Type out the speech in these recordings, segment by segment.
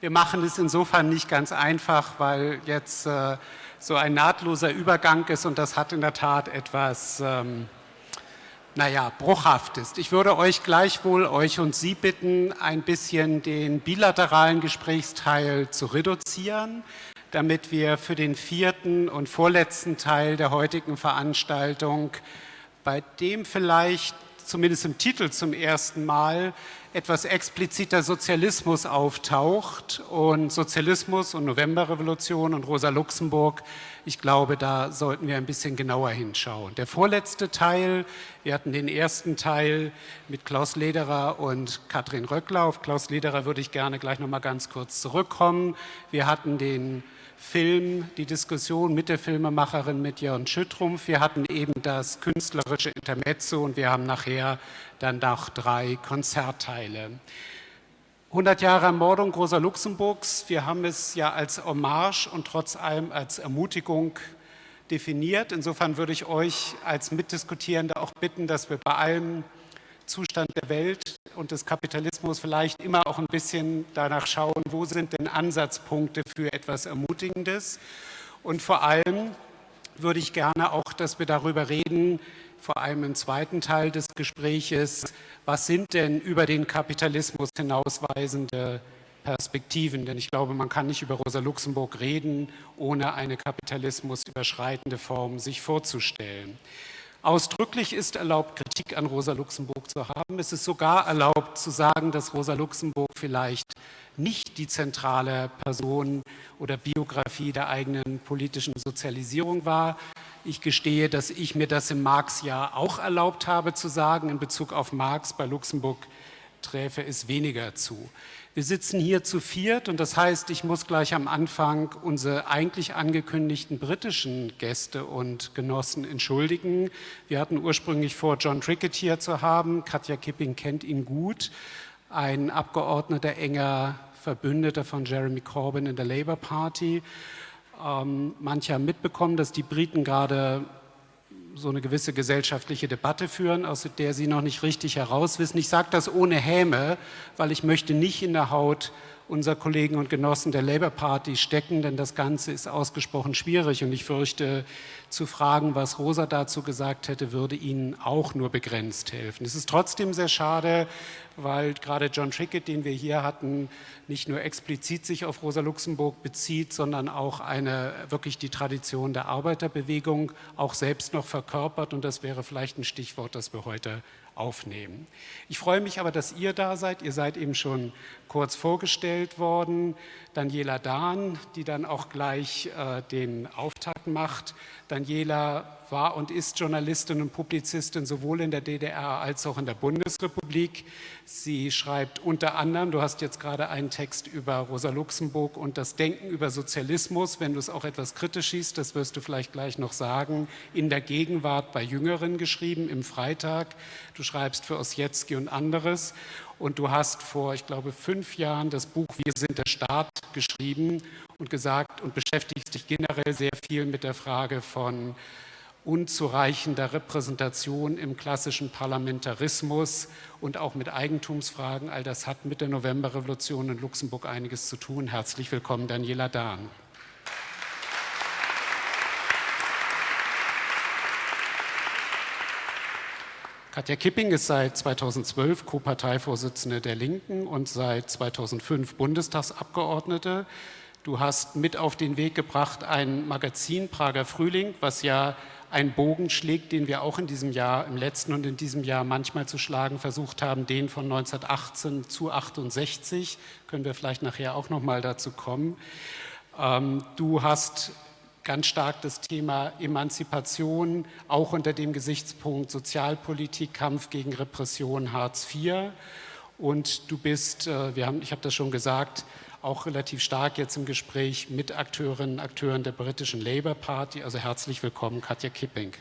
Wir machen es insofern nicht ganz einfach, weil jetzt äh, so ein nahtloser Übergang ist und das hat in der Tat etwas, ähm, naja, bruchhaftes. Ich würde euch gleichwohl, euch und Sie bitten, ein bisschen den bilateralen Gesprächsteil zu reduzieren, damit wir für den vierten und vorletzten Teil der heutigen Veranstaltung, bei dem vielleicht zumindest im Titel zum ersten Mal etwas expliziter Sozialismus auftaucht und Sozialismus und Novemberrevolution und Rosa Luxemburg, ich glaube, da sollten wir ein bisschen genauer hinschauen. Der vorletzte Teil, wir hatten den ersten Teil mit Klaus Lederer und Katrin Röckler. Auf Klaus Lederer würde ich gerne gleich noch mal ganz kurz zurückkommen. Wir hatten den Film, die Diskussion mit der Filmemacherin, mit Jörn Schüttrumpf. Wir hatten eben das künstlerische Intermezzo und wir haben nachher dann noch drei Konzertteile. 100 Jahre Ermordung Rosa Luxemburgs. Wir haben es ja als Hommage und trotz allem als Ermutigung definiert. Insofern würde ich euch als Mitdiskutierende auch bitten, dass wir bei allem Zustand der Welt und des Kapitalismus vielleicht immer auch ein bisschen danach schauen, wo sind denn Ansatzpunkte für etwas Ermutigendes. Und vor allem würde ich gerne auch, dass wir darüber reden, vor allem im zweiten Teil des Gespräches, was sind denn über den Kapitalismus hinausweisende Perspektiven? Denn ich glaube, man kann nicht über Rosa Luxemburg reden, ohne eine kapitalismusüberschreitende Form sich vorzustellen. Ausdrücklich ist erlaubt, Kritik an Rosa Luxemburg zu haben. Es ist sogar erlaubt zu sagen, dass Rosa Luxemburg vielleicht nicht die zentrale Person oder Biografie der eigenen politischen Sozialisierung war. Ich gestehe, dass ich mir das im Marx-Jahr auch erlaubt habe zu sagen. In Bezug auf Marx bei Luxemburg träfe es weniger zu. Wir sitzen hier zu viert und das heißt, ich muss gleich am Anfang unsere eigentlich angekündigten britischen Gäste und Genossen entschuldigen. Wir hatten ursprünglich vor, John Trickett hier zu haben. Katja Kipping kennt ihn gut. Ein Abgeordneter, enger Verbündeter von Jeremy Corbyn in der Labour Party. Ähm, manche haben mitbekommen, dass die Briten gerade so eine gewisse gesellschaftliche Debatte führen, aus der sie noch nicht richtig herauswissen. Ich sage das ohne Häme, weil ich möchte nicht in der Haut unserer Kollegen und Genossen der Labour Party stecken, denn das Ganze ist ausgesprochen schwierig und ich fürchte, zu fragen, was Rosa dazu gesagt hätte, würde Ihnen auch nur begrenzt helfen. Es ist trotzdem sehr schade, weil gerade John Trickett, den wir hier hatten, nicht nur explizit sich auf Rosa Luxemburg bezieht, sondern auch eine, wirklich die Tradition der Arbeiterbewegung auch selbst noch verkörpert und das wäre vielleicht ein Stichwort, das wir heute aufnehmen. Ich freue mich aber, dass ihr da seid. Ihr seid eben schon kurz vorgestellt worden. Daniela Dahn, die dann auch gleich äh, den Auftakt macht. Daniela war und ist Journalistin und Publizistin sowohl in der DDR als auch in der Bundesrepublik. Sie schreibt unter anderem, du hast jetzt gerade einen Text über Rosa Luxemburg und das Denken über Sozialismus, wenn du es auch etwas kritisch siehst, das wirst du vielleicht gleich noch sagen, in der Gegenwart bei Jüngeren geschrieben, im Freitag. Du schreibst für Ossietzky und anderes und du hast vor, ich glaube, fünf Jahren das Buch Wir sind der Staat geschrieben und gesagt und beschäftigst dich generell sehr viel mit der Frage von unzureichender Repräsentation im klassischen Parlamentarismus und auch mit Eigentumsfragen. All das hat mit der Novemberrevolution in Luxemburg einiges zu tun. Herzlich willkommen, Daniela Dahn. Katja Kipping ist seit 2012 Co-Parteivorsitzende der Linken und seit 2005 Bundestagsabgeordnete. Du hast mit auf den Weg gebracht ein Magazin Prager Frühling, was ja einen Bogen schlägt, den wir auch in diesem Jahr, im letzten und in diesem Jahr manchmal zu schlagen versucht haben, den von 1918 zu 68. Können wir vielleicht nachher auch noch mal dazu kommen. Ähm, du hast ganz stark das Thema Emanzipation, auch unter dem Gesichtspunkt Sozialpolitik, Kampf gegen Repression, Hartz IV. Und du bist, äh, wir haben, ich habe das schon gesagt, auch relativ stark jetzt im Gespräch mit Akteurinnen und Akteuren der britischen Labour Party. Also herzlich willkommen, Katja Kipping.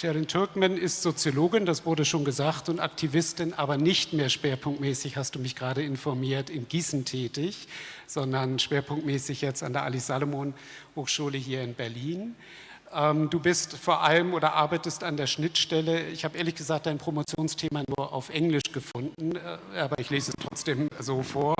Sherin Türkman ist Soziologin, das wurde schon gesagt, und Aktivistin, aber nicht mehr schwerpunktmäßig, hast du mich gerade informiert, in Gießen tätig, sondern schwerpunktmäßig jetzt an der Alice Salomon Hochschule hier in Berlin. Ähm, du bist vor allem oder arbeitest an der Schnittstelle. Ich habe ehrlich gesagt dein Promotionsthema nur auf Englisch gefunden, äh, aber ich lese es trotzdem so vor.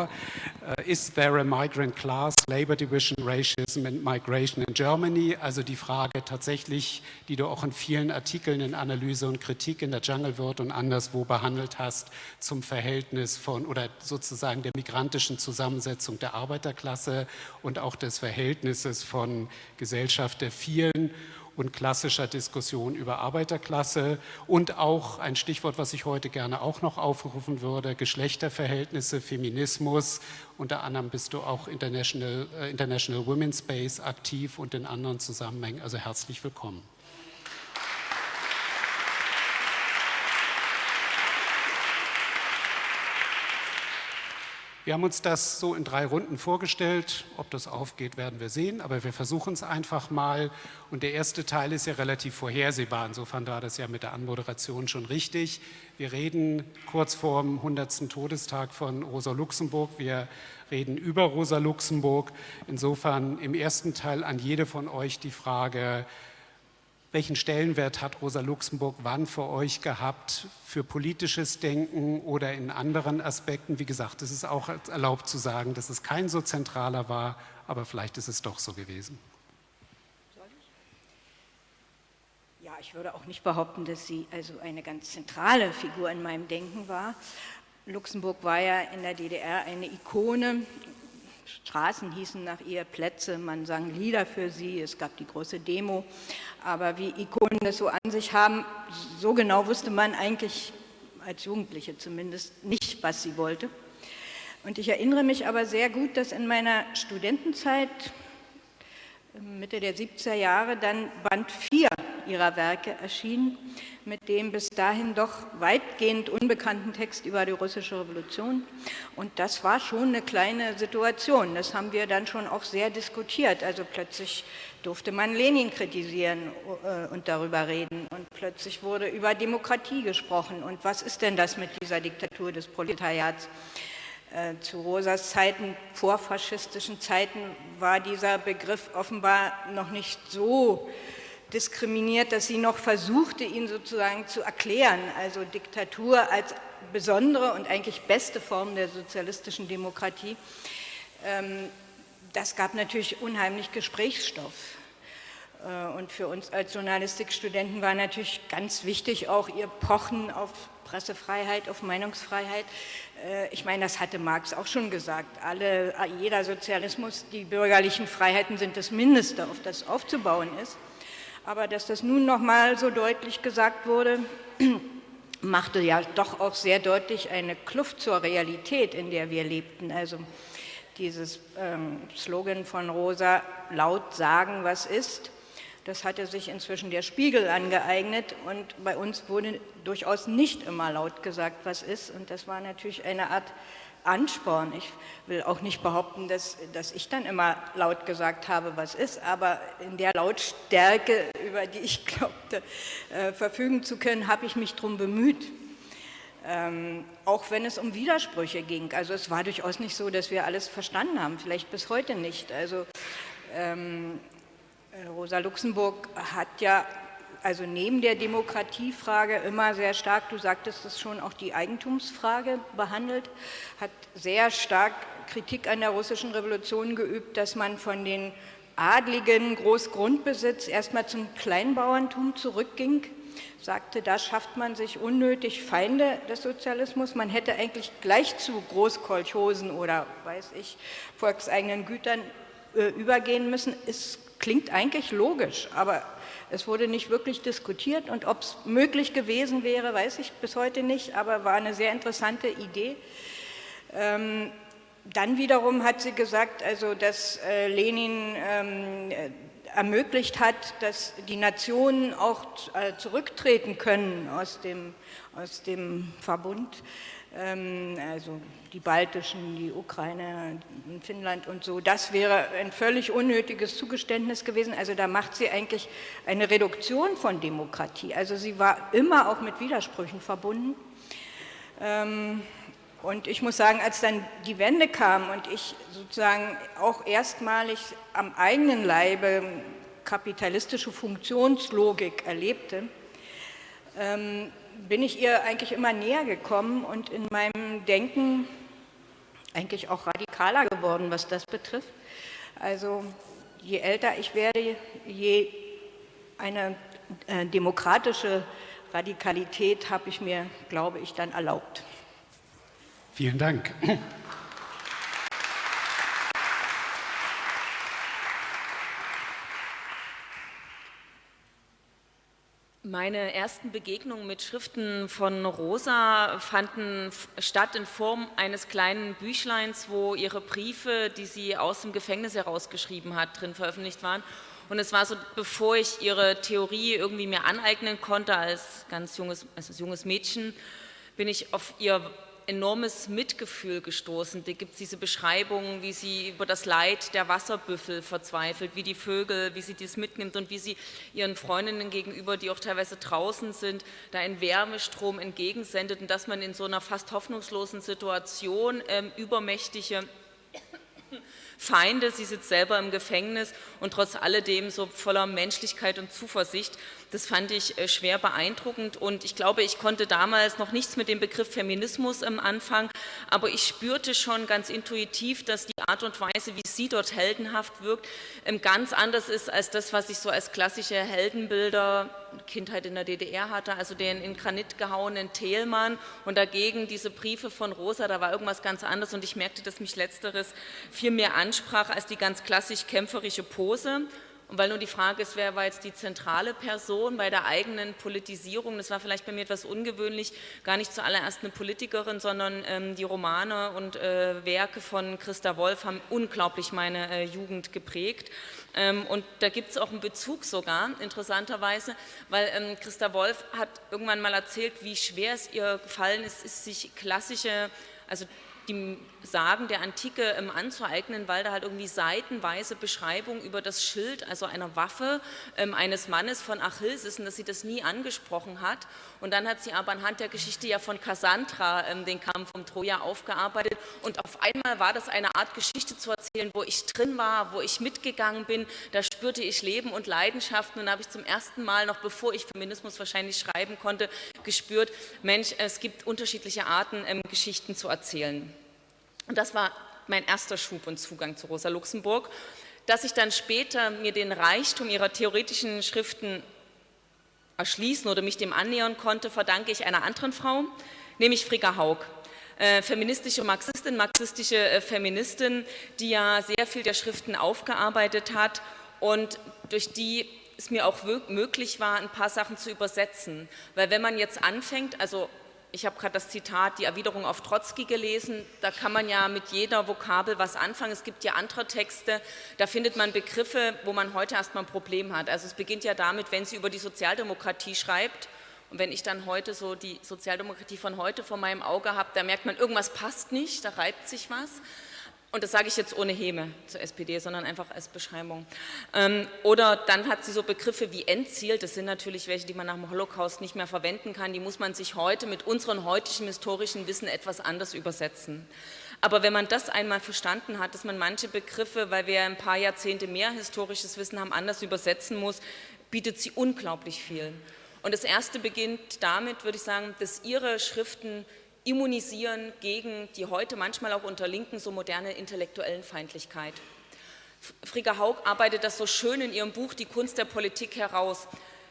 Äh, Is there a migrant class, labor division, racism and migration in Germany? Also die Frage tatsächlich, die du auch in vielen Artikeln in Analyse und Kritik in der Jungle World und anderswo behandelt hast, zum Verhältnis von oder sozusagen der migrantischen Zusammensetzung der Arbeiterklasse und auch des Verhältnisses von Gesellschaft der vielen und klassischer Diskussion über Arbeiterklasse und auch ein Stichwort, was ich heute gerne auch noch aufrufen würde, Geschlechterverhältnisse, Feminismus. Unter anderem bist du auch International, äh, International Women's Space aktiv und in anderen Zusammenhängen. Also herzlich willkommen. Wir haben uns das so in drei Runden vorgestellt. Ob das aufgeht, werden wir sehen, aber wir versuchen es einfach mal. Und der erste Teil ist ja relativ vorhersehbar. Insofern war das ja mit der Anmoderation schon richtig. Wir reden kurz vor dem 100. Todestag von Rosa Luxemburg. Wir reden über Rosa Luxemburg. Insofern im ersten Teil an jede von euch die Frage, welchen Stellenwert hat Rosa Luxemburg wann für euch gehabt für politisches Denken oder in anderen Aspekten? Wie gesagt, es ist auch erlaubt zu sagen, dass es kein so zentraler war, aber vielleicht ist es doch so gewesen. Ja, ich würde auch nicht behaupten, dass sie also eine ganz zentrale Figur in meinem Denken war. Luxemburg war ja in der DDR eine Ikone Straßen hießen nach ihr Plätze, man sang Lieder für sie, es gab die große Demo. Aber wie Ikonen das so an sich haben, so genau wusste man eigentlich, als Jugendliche zumindest, nicht, was sie wollte. Und ich erinnere mich aber sehr gut, dass in meiner Studentenzeit, Mitte der 70er Jahre, dann Band 4 ihrer Werke erschien, mit dem bis dahin doch weitgehend unbekannten Text über die russische Revolution. Und das war schon eine kleine Situation. Das haben wir dann schon auch sehr diskutiert. Also plötzlich durfte man Lenin kritisieren äh, und darüber reden. Und plötzlich wurde über Demokratie gesprochen. Und was ist denn das mit dieser Diktatur des Proletariats? Äh, zu Rosas Zeiten, vorfaschistischen Zeiten, war dieser Begriff offenbar noch nicht so diskriminiert, dass sie noch versuchte, ihn sozusagen zu erklären. Also Diktatur als besondere und eigentlich beste Form der sozialistischen Demokratie. Ähm, das gab natürlich unheimlich Gesprächsstoff. Äh, und für uns als Journalistikstudenten war natürlich ganz wichtig auch ihr Pochen auf Pressefreiheit, auf Meinungsfreiheit. Äh, ich meine, das hatte Marx auch schon gesagt. Alle, jeder Sozialismus, die bürgerlichen Freiheiten sind das Mindeste, auf das aufzubauen ist. Aber dass das nun noch mal so deutlich gesagt wurde, machte ja doch auch sehr deutlich eine Kluft zur Realität, in der wir lebten. Also dieses ähm, Slogan von Rosa, laut sagen, was ist, das hatte sich inzwischen der Spiegel angeeignet und bei uns wurde durchaus nicht immer laut gesagt, was ist. Und das war natürlich eine Art Ansporn. Ich will auch nicht behaupten, dass, dass ich dann immer laut gesagt habe, was ist, aber in der Lautstärke, über die ich glaubte, äh, verfügen zu können, habe ich mich darum bemüht. Ähm, auch wenn es um Widersprüche ging. Also es war durchaus nicht so, dass wir alles verstanden haben, vielleicht bis heute nicht. Also ähm, Rosa Luxemburg hat ja also neben der Demokratiefrage immer sehr stark, du sagtest es schon, auch die Eigentumsfrage behandelt, hat sehr stark Kritik an der russischen Revolution geübt, dass man von den adligen Großgrundbesitz erstmal zum Kleinbauerntum zurückging, sagte, da schafft man sich unnötig Feinde des Sozialismus. Man hätte eigentlich gleich zu Großkolchosen oder, weiß ich, volkseigenen Gütern äh, übergehen müssen. Es klingt eigentlich logisch, aber es wurde nicht wirklich diskutiert und ob es möglich gewesen wäre, weiß ich bis heute nicht, aber war eine sehr interessante Idee. Ähm, dann wiederum hat sie gesagt, also dass äh, Lenin ähm, ermöglicht hat, dass die Nationen auch äh, zurücktreten können aus dem, aus dem Verbund. Ähm, also die baltischen, die Ukraine, Finnland und so, das wäre ein völlig unnötiges Zugeständnis gewesen. Also da macht sie eigentlich eine Reduktion von Demokratie. Also sie war immer auch mit Widersprüchen verbunden. Ähm, und ich muss sagen, als dann die Wende kam und ich sozusagen auch erstmalig am eigenen Leibe kapitalistische Funktionslogik erlebte, ähm, bin ich ihr eigentlich immer näher gekommen und in meinem Denken eigentlich auch radikaler geworden, was das betrifft. Also je älter ich werde, je eine äh, demokratische Radikalität habe ich mir, glaube ich, dann erlaubt. Vielen Dank. Meine ersten Begegnungen mit Schriften von Rosa fanden statt in Form eines kleinen Büchleins, wo ihre Briefe, die sie aus dem Gefängnis herausgeschrieben hat, drin veröffentlicht waren. Und es war so, bevor ich ihre Theorie irgendwie mir aneignen konnte als ganz junges, als junges Mädchen, bin ich auf ihr enormes Mitgefühl gestoßen. Da gibt es diese Beschreibungen, wie sie über das Leid der Wasserbüffel verzweifelt, wie die Vögel, wie sie das mitnimmt und wie sie ihren Freundinnen gegenüber, die auch teilweise draußen sind, da einen Wärmestrom entgegensendet und dass man in so einer fast hoffnungslosen Situation ähm, übermächtige Feinde, sie sitzt selber im Gefängnis und trotz alledem so voller Menschlichkeit und Zuversicht. Das fand ich äh, schwer beeindruckend und ich glaube, ich konnte damals noch nichts mit dem Begriff Feminismus am Anfang, aber ich spürte schon ganz intuitiv, dass die Art und Weise, wie sie dort heldenhaft wirkt, ähm, ganz anders ist als das, was ich so als klassische Heldenbilder Kindheit in der DDR hatte, also den in Granit gehauenen Thälmann und dagegen diese Briefe von Rosa, da war irgendwas ganz anderes und ich merkte, dass mich Letzteres viel mehr ansprach als die ganz klassisch kämpferische Pose und weil nur die Frage ist, wer war jetzt die zentrale Person bei der eigenen Politisierung, das war vielleicht bei mir etwas ungewöhnlich, gar nicht zuallererst eine Politikerin, sondern ähm, die Romane und äh, Werke von Christa Wolf haben unglaublich meine äh, Jugend geprägt. Ähm, und da gibt es auch einen Bezug sogar, interessanterweise, weil ähm, Christa Wolf hat irgendwann mal erzählt, wie schwer es ihr gefallen ist, ist sich klassische, also die Sagen der Antike ähm, anzueignen, weil da halt irgendwie seitenweise Beschreibung über das Schild, also einer Waffe ähm, eines Mannes von Achilles ist und dass sie das nie angesprochen hat. Und dann hat sie aber anhand der Geschichte ja von Cassandra ähm, den Kampf um Troja aufgearbeitet und auf einmal war das eine Art Geschichte zu erzählen, wo ich drin war, wo ich mitgegangen bin, da spürte ich Leben und Leidenschaften und habe ich zum ersten Mal, noch bevor ich Feminismus wahrscheinlich schreiben konnte, gespürt, Mensch, es gibt unterschiedliche Arten, ähm, Geschichten zu erzählen. Und das war mein erster Schub und Zugang zu Rosa Luxemburg. Dass ich dann später mir den Reichtum ihrer theoretischen Schriften erschließen oder mich dem annähern konnte, verdanke ich einer anderen Frau, nämlich Frigga Haug. Äh, feministische Marxistin, marxistische äh, Feministin, die ja sehr viel der Schriften aufgearbeitet hat und durch die es mir auch möglich war, ein paar Sachen zu übersetzen. Weil wenn man jetzt anfängt, also ich habe gerade das Zitat, die Erwiderung auf Trotzki gelesen, da kann man ja mit jeder Vokabel was anfangen. Es gibt ja andere Texte, da findet man Begriffe, wo man heute erstmal ein Problem hat. Also es beginnt ja damit, wenn sie über die Sozialdemokratie schreibt und wenn ich dann heute so die Sozialdemokratie von heute vor meinem Auge habe, da merkt man, irgendwas passt nicht, da reibt sich was. Und das sage ich jetzt ohne Häme zur SPD, sondern einfach als Beschreibung. Ähm, oder dann hat sie so Begriffe wie Endziel, das sind natürlich welche, die man nach dem Holocaust nicht mehr verwenden kann, die muss man sich heute mit unserem heutigen historischen Wissen etwas anders übersetzen. Aber wenn man das einmal verstanden hat, dass man manche Begriffe, weil wir ein paar Jahrzehnte mehr historisches Wissen haben, anders übersetzen muss, bietet sie unglaublich viel. Und das erste beginnt damit, würde ich sagen, dass ihre Schriften immunisieren gegen die heute manchmal auch unter Linken so moderne intellektuellen Feindlichkeit. Frigga Haug arbeitet das so schön in ihrem Buch Die Kunst der Politik heraus.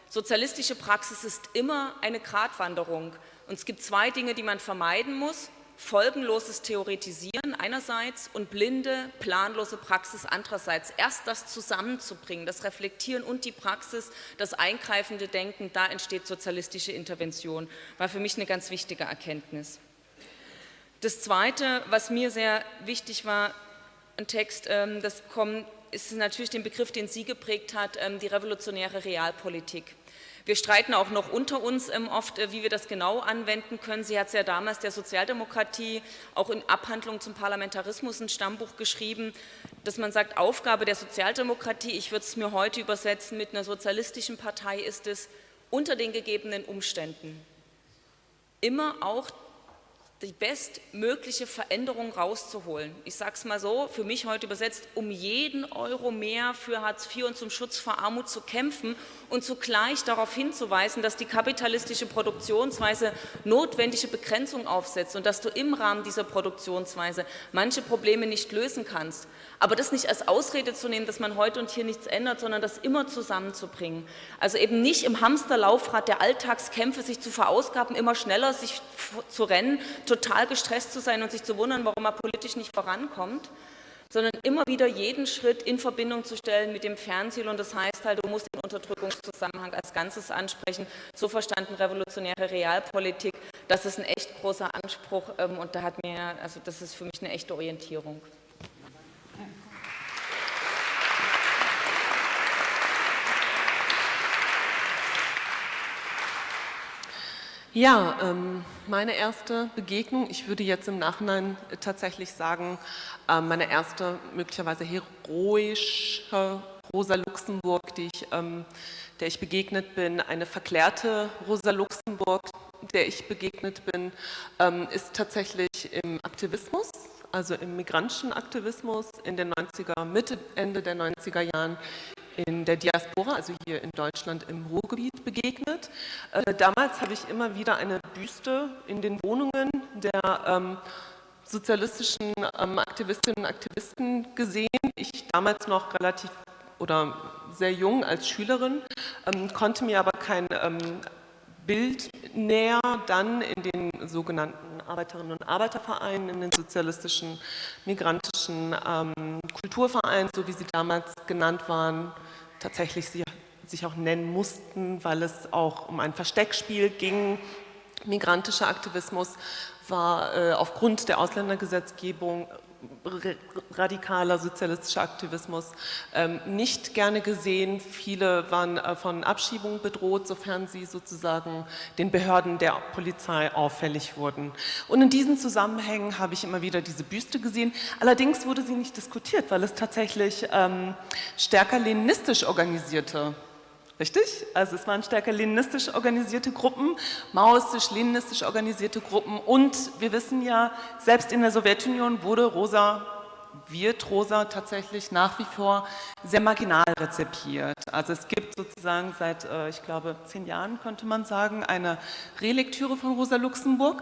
Sozialistische Praxis ist immer eine Gratwanderung und es gibt zwei Dinge, die man vermeiden muss. Folgenloses Theoretisieren einerseits und blinde, planlose Praxis andererseits. Erst das zusammenzubringen, das Reflektieren und die Praxis, das eingreifende Denken, da entsteht sozialistische Intervention, war für mich eine ganz wichtige Erkenntnis. Das Zweite, was mir sehr wichtig war, ein Text, ähm, das kommt, ist natürlich den Begriff, den sie geprägt hat, ähm, die revolutionäre Realpolitik. Wir streiten auch noch unter uns ähm, oft, äh, wie wir das genau anwenden können. Sie hat es ja damals der Sozialdemokratie auch in Abhandlung zum Parlamentarismus ein Stammbuch geschrieben, dass man sagt, Aufgabe der Sozialdemokratie, ich würde es mir heute übersetzen, mit einer sozialistischen Partei ist es, unter den gegebenen Umständen immer auch die bestmögliche Veränderung rauszuholen. Ich sage es mal so, für mich heute übersetzt, um jeden Euro mehr für Hartz IV und zum Schutz vor Armut zu kämpfen und zugleich darauf hinzuweisen, dass die kapitalistische Produktionsweise notwendige Begrenzung aufsetzt und dass du im Rahmen dieser Produktionsweise manche Probleme nicht lösen kannst. Aber das nicht als Ausrede zu nehmen, dass man heute und hier nichts ändert, sondern das immer zusammenzubringen. Also eben nicht im Hamsterlaufrad der Alltagskämpfe sich zu verausgaben, immer schneller sich zu rennen, total gestresst zu sein und sich zu wundern, warum man politisch nicht vorankommt, sondern immer wieder jeden Schritt in Verbindung zu stellen mit dem Fernziel und das heißt halt, du musst den Unterdrückungszusammenhang als Ganzes ansprechen, so verstanden revolutionäre Realpolitik, das ist ein echt großer Anspruch ähm, und da hat mir, also das ist für mich eine echte Orientierung. Ja, ähm, meine erste Begegnung, ich würde jetzt im Nachhinein tatsächlich sagen, äh, meine erste möglicherweise heroische Rosa Luxemburg, die ich, ähm, der ich begegnet bin, eine verklärte Rosa Luxemburg, der ich begegnet bin, ähm, ist tatsächlich im Aktivismus, also im migrantischen Aktivismus in den 90er, Mitte, Ende der 90er Jahren in der Diaspora, also hier in Deutschland im Ruhrgebiet begegnet. Äh, damals habe ich immer wieder eine Büste in den Wohnungen der ähm, sozialistischen ähm, Aktivistinnen und Aktivisten gesehen. Ich damals noch relativ oder sehr jung als Schülerin, ähm, konnte mir aber kein ähm, Bild näher dann in den sogenannten Arbeiterinnen und Arbeitervereinen, in den sozialistischen, migrantischen ähm, Kulturvereinen, so wie sie damals genannt waren, tatsächlich sie sich auch nennen mussten, weil es auch um ein Versteckspiel ging. Migrantischer Aktivismus war äh, aufgrund der Ausländergesetzgebung radikaler sozialistischer Aktivismus ähm, nicht gerne gesehen. Viele waren äh, von Abschiebung bedroht, sofern sie sozusagen den Behörden der Polizei auffällig wurden. Und in diesen Zusammenhängen habe ich immer wieder diese Büste gesehen. Allerdings wurde sie nicht diskutiert, weil es tatsächlich ähm, stärker leninistisch organisierte Richtig? Also es waren stärker leninistisch organisierte Gruppen, maoistisch, leninistisch organisierte Gruppen und wir wissen ja, selbst in der Sowjetunion wurde Rosa, wird Rosa tatsächlich nach wie vor sehr marginal rezipiert. Also es gibt sozusagen seit, äh, ich glaube, zehn Jahren, könnte man sagen, eine Relektüre von Rosa Luxemburg.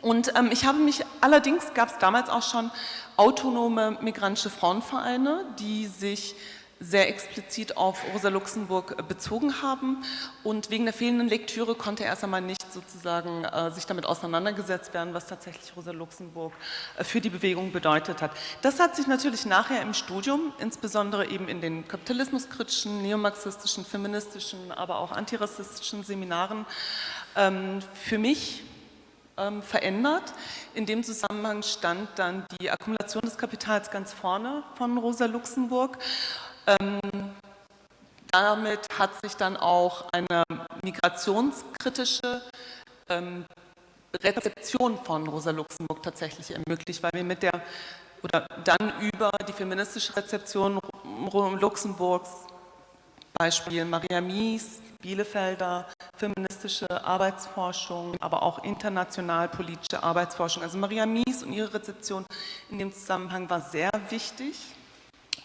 Und ähm, ich habe mich, allerdings gab es damals auch schon autonome migrantische Frauenvereine, die sich sehr explizit auf Rosa Luxemburg äh, bezogen haben und wegen der fehlenden Lektüre konnte erst einmal nicht sozusagen äh, sich damit auseinandergesetzt werden, was tatsächlich Rosa Luxemburg äh, für die Bewegung bedeutet hat. Das hat sich natürlich nachher im Studium, insbesondere eben in den kapitalismuskritischen, neomarxistischen, feministischen, aber auch antirassistischen Seminaren ähm, für mich ähm, verändert. In dem Zusammenhang stand dann die Akkumulation des Kapitals ganz vorne von Rosa Luxemburg ähm, damit hat sich dann auch eine migrationskritische ähm, Rezeption von Rosa Luxemburg tatsächlich ermöglicht, weil wir mit der oder dann über die feministische Rezeption Luxemburgs, Beispiel Maria Mies, Bielefelder, feministische Arbeitsforschung, aber auch international politische Arbeitsforschung. Also Maria Mies und ihre Rezeption in dem Zusammenhang war sehr wichtig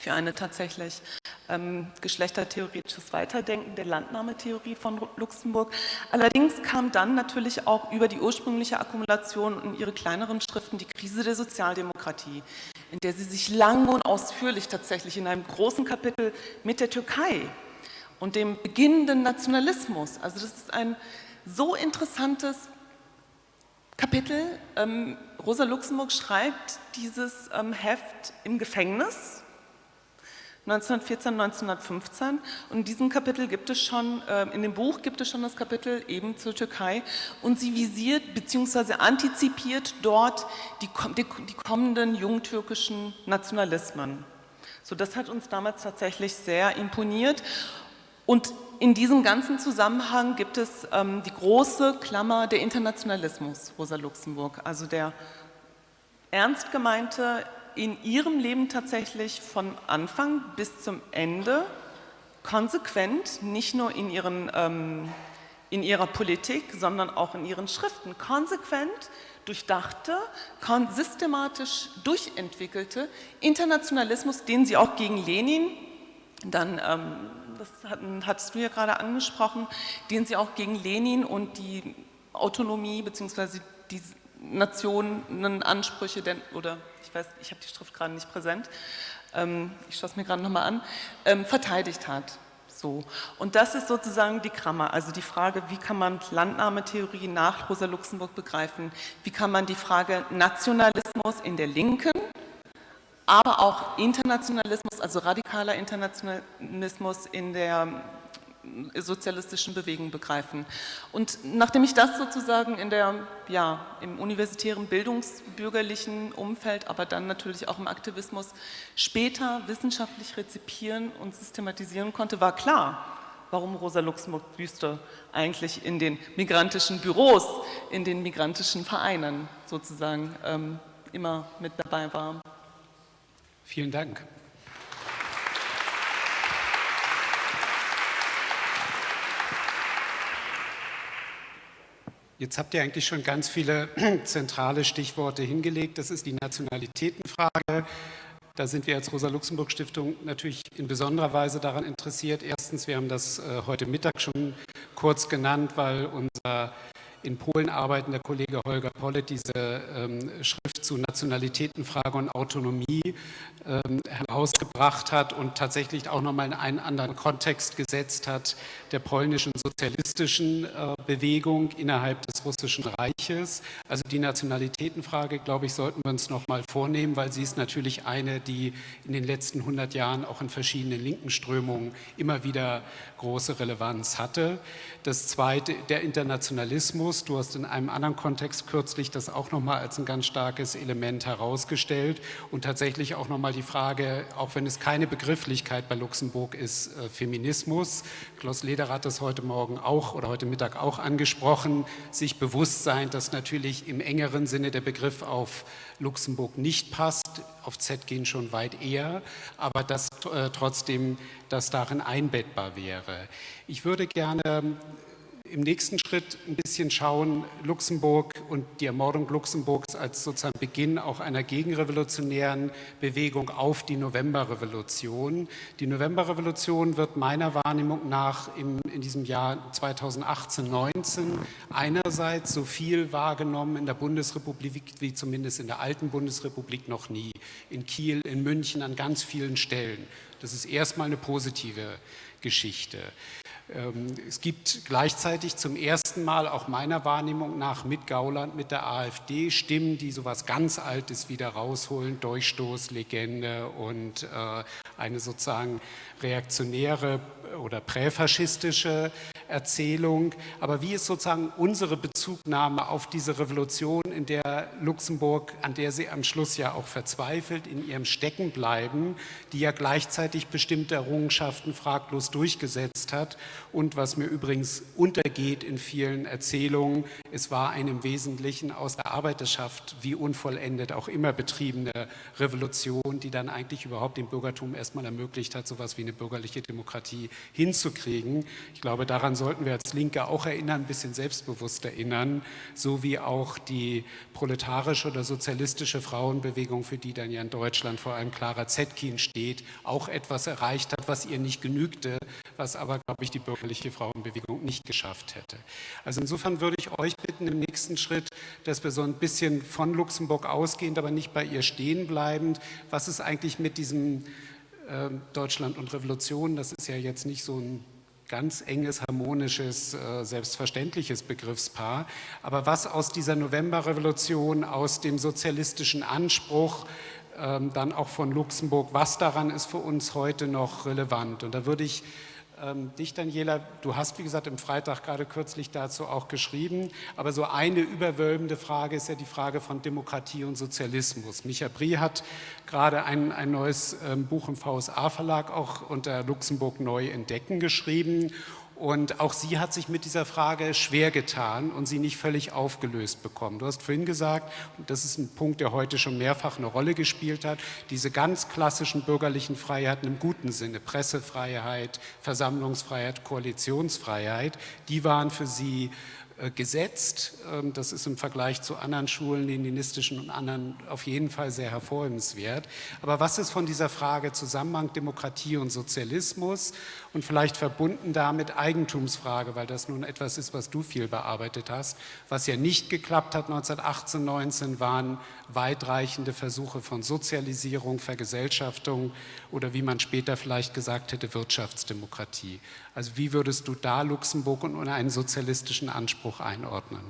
für eine tatsächlich ähm, geschlechtertheoretisches Weiterdenken der Landnahmetheorie von Luxemburg. Allerdings kam dann natürlich auch über die ursprüngliche Akkumulation und ihre kleineren Schriften die Krise der Sozialdemokratie, in der sie sich lang und ausführlich tatsächlich in einem großen Kapitel mit der Türkei und dem beginnenden Nationalismus, also das ist ein so interessantes Kapitel. Ähm, Rosa Luxemburg schreibt dieses ähm, Heft im Gefängnis 1914, 1915 und in diesem Kapitel gibt es schon, äh, in dem Buch gibt es schon das Kapitel eben zur Türkei und sie visiert bzw. antizipiert dort die, die, die kommenden jungtürkischen Nationalismen. So, das hat uns damals tatsächlich sehr imponiert und in diesem ganzen Zusammenhang gibt es ähm, die große Klammer der Internationalismus, Rosa Luxemburg, also der ernst gemeinte in ihrem Leben tatsächlich von Anfang bis zum Ende konsequent, nicht nur in ihren ähm, in ihrer Politik, sondern auch in ihren Schriften konsequent durchdachte, systematisch durchentwickelte Internationalismus, den sie auch gegen Lenin, dann, ähm, das hattest du ja gerade angesprochen, den sie auch gegen Lenin und die Autonomie bzw. die Nationenansprüche, denn, oder ich weiß, ich habe die Schrift gerade nicht präsent, ähm, ich schaue es mir gerade nochmal an, ähm, verteidigt hat. So. Und das ist sozusagen die Krammer, also die Frage, wie kann man Landnahmetheorie nach Rosa Luxemburg begreifen, wie kann man die Frage Nationalismus in der Linken, aber auch Internationalismus, also radikaler Internationalismus in der sozialistischen Bewegung begreifen. Und nachdem ich das sozusagen in der, ja, im universitären bildungsbürgerlichen Umfeld, aber dann natürlich auch im Aktivismus später wissenschaftlich rezipieren und systematisieren konnte, war klar, warum Rosa Luxemburg Büste eigentlich in den migrantischen Büros, in den migrantischen Vereinen sozusagen ähm, immer mit dabei war. Vielen Dank. Jetzt habt ihr eigentlich schon ganz viele zentrale Stichworte hingelegt. Das ist die Nationalitätenfrage. Da sind wir als Rosa-Luxemburg-Stiftung natürlich in besonderer Weise daran interessiert. Erstens, wir haben das äh, heute Mittag schon kurz genannt, weil unser in Polen arbeitender Kollege Holger Pollet diese ähm, Schrift zu Nationalitätenfrage und Autonomie ähm, herausgebracht hat und tatsächlich auch nochmal in einen anderen Kontext gesetzt hat, der polnischen sozialistischen äh, Bewegung innerhalb des russischen Reiches. Also die Nationalitätenfrage, glaube ich, sollten wir uns nochmal vornehmen, weil sie ist natürlich eine, die in den letzten 100 Jahren auch in verschiedenen linken Strömungen immer wieder große Relevanz hatte. Das zweite, der Internationalismus. Du hast in einem anderen Kontext kürzlich das auch nochmal als ein ganz starkes Element herausgestellt und tatsächlich auch nochmal die Frage, auch wenn es keine Begrifflichkeit bei Luxemburg ist, äh, Feminismus. Klaus Lederer hat das heute Morgen auch oder heute Mittag auch angesprochen, sich bewusst sein, dass natürlich im engeren Sinne der Begriff auf Luxemburg nicht passt, auf Z gehen schon weit eher, aber dass äh, trotzdem das darin einbettbar wäre. Ich würde gerne im nächsten Schritt ein bisschen schauen, Luxemburg und die Ermordung Luxemburgs als sozusagen Beginn auch einer gegenrevolutionären Bewegung auf die Novemberrevolution. Die Novemberrevolution wird meiner Wahrnehmung nach im, in diesem Jahr 2018-19 einerseits so viel wahrgenommen in der Bundesrepublik wie zumindest in der alten Bundesrepublik noch nie. In Kiel, in München, an ganz vielen Stellen. Das ist erstmal eine positive Geschichte. Ähm, es gibt gleichzeitig zum ersten Mal auch meiner Wahrnehmung nach mit Gauland, mit der AfD Stimmen, die sowas ganz Altes wieder rausholen, Durchstoßlegende und äh, eine sozusagen reaktionäre oder präfaschistische Erzählung. Aber wie ist sozusagen unsere Bezugnahme auf diese Revolution, in der Luxemburg, an der sie am Schluss ja auch verzweifelt, in ihrem Steckenbleiben, die ja gleichzeitig bestimmte Errungenschaften fraglos durchgesetzt hat und was mir übrigens untergeht in vielen Erzählungen, es war eine im Wesentlichen aus der Arbeiterschaft wie unvollendet auch immer betriebene Revolution, die dann eigentlich überhaupt dem Bürgertum erstmal ermöglicht hat, so etwas wie eine bürgerliche Demokratie hinzukriegen. Ich glaube, daran sollten wir als Linke auch erinnern, ein bisschen selbstbewusst erinnern, so wie auch die proletarische oder sozialistische Frauenbewegung, für die dann ja in Deutschland vor allem Clara Zetkin steht, auch etwas erreicht hat, was ihr nicht genügte, was aber, glaube ich, die bürgerliche Frauenbewegung nicht geschafft hätte. Also insofern würde ich euch bitten, im nächsten Schritt, dass wir so ein bisschen von Luxemburg ausgehend, aber nicht bei ihr stehen bleibend, was ist eigentlich mit diesem äh, Deutschland und Revolution, das ist ja jetzt nicht so ein ganz enges, harmonisches, äh, selbstverständliches Begriffspaar. Aber was aus dieser Novemberrevolution, aus dem sozialistischen Anspruch, ähm, dann auch von Luxemburg, was daran ist für uns heute noch relevant? Und da würde ich ähm, dich, Daniela, du hast, wie gesagt, im Freitag gerade kürzlich dazu auch geschrieben, aber so eine überwölbende Frage ist ja die Frage von Demokratie und Sozialismus. Micha Brie hat gerade ein, ein neues ähm, Buch im VSA-Verlag auch unter Luxemburg neu entdecken geschrieben Und auch sie hat sich mit dieser Frage schwer getan und sie nicht völlig aufgelöst bekommen. Du hast vorhin gesagt, und das ist ein Punkt, der heute schon mehrfach eine Rolle gespielt hat, diese ganz klassischen bürgerlichen Freiheiten im guten Sinne, Pressefreiheit, Versammlungsfreiheit, Koalitionsfreiheit, die waren für sie äh, gesetzt. Ähm, das ist im Vergleich zu anderen Schulen, leninistischen und anderen, auf jeden Fall sehr hervorhebenswert. Aber was ist von dieser Frage Zusammenhang Demokratie und Sozialismus und vielleicht verbunden damit Eigentumsfrage, weil das nun etwas ist, was du viel bearbeitet hast. Was ja nicht geklappt hat 1918, 19 waren weitreichende Versuche von Sozialisierung, Vergesellschaftung oder wie man später vielleicht gesagt hätte, Wirtschaftsdemokratie. Also wie würdest du da Luxemburg und einen sozialistischen Anspruch einordnen?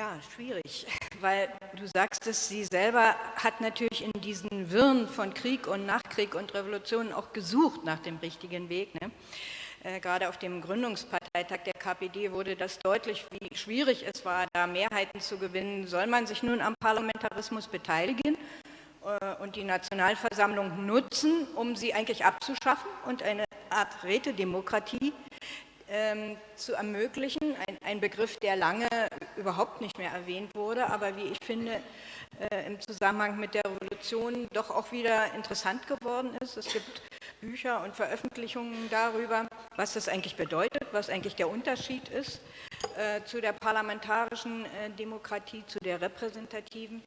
Ja, schwierig, weil du sagst es, sie selber hat natürlich in diesen Wirren von Krieg und Nachkrieg und Revolution auch gesucht nach dem richtigen Weg. Ne? Äh, gerade auf dem Gründungsparteitag der KPD wurde das deutlich, wie schwierig es war, da Mehrheiten zu gewinnen. Soll man sich nun am Parlamentarismus beteiligen äh, und die Nationalversammlung nutzen, um sie eigentlich abzuschaffen und eine Art Rätedemokratie ähm, zu ermöglichen. Ein, ein, Begriff, der lange überhaupt nicht mehr erwähnt wurde, aber wie ich finde, äh, im Zusammenhang mit der Revolution doch auch wieder interessant geworden ist. Es gibt Bücher und Veröffentlichungen darüber, was das eigentlich bedeutet, was eigentlich der Unterschied ist äh, zu der parlamentarischen äh, Demokratie, zu der repräsentativen.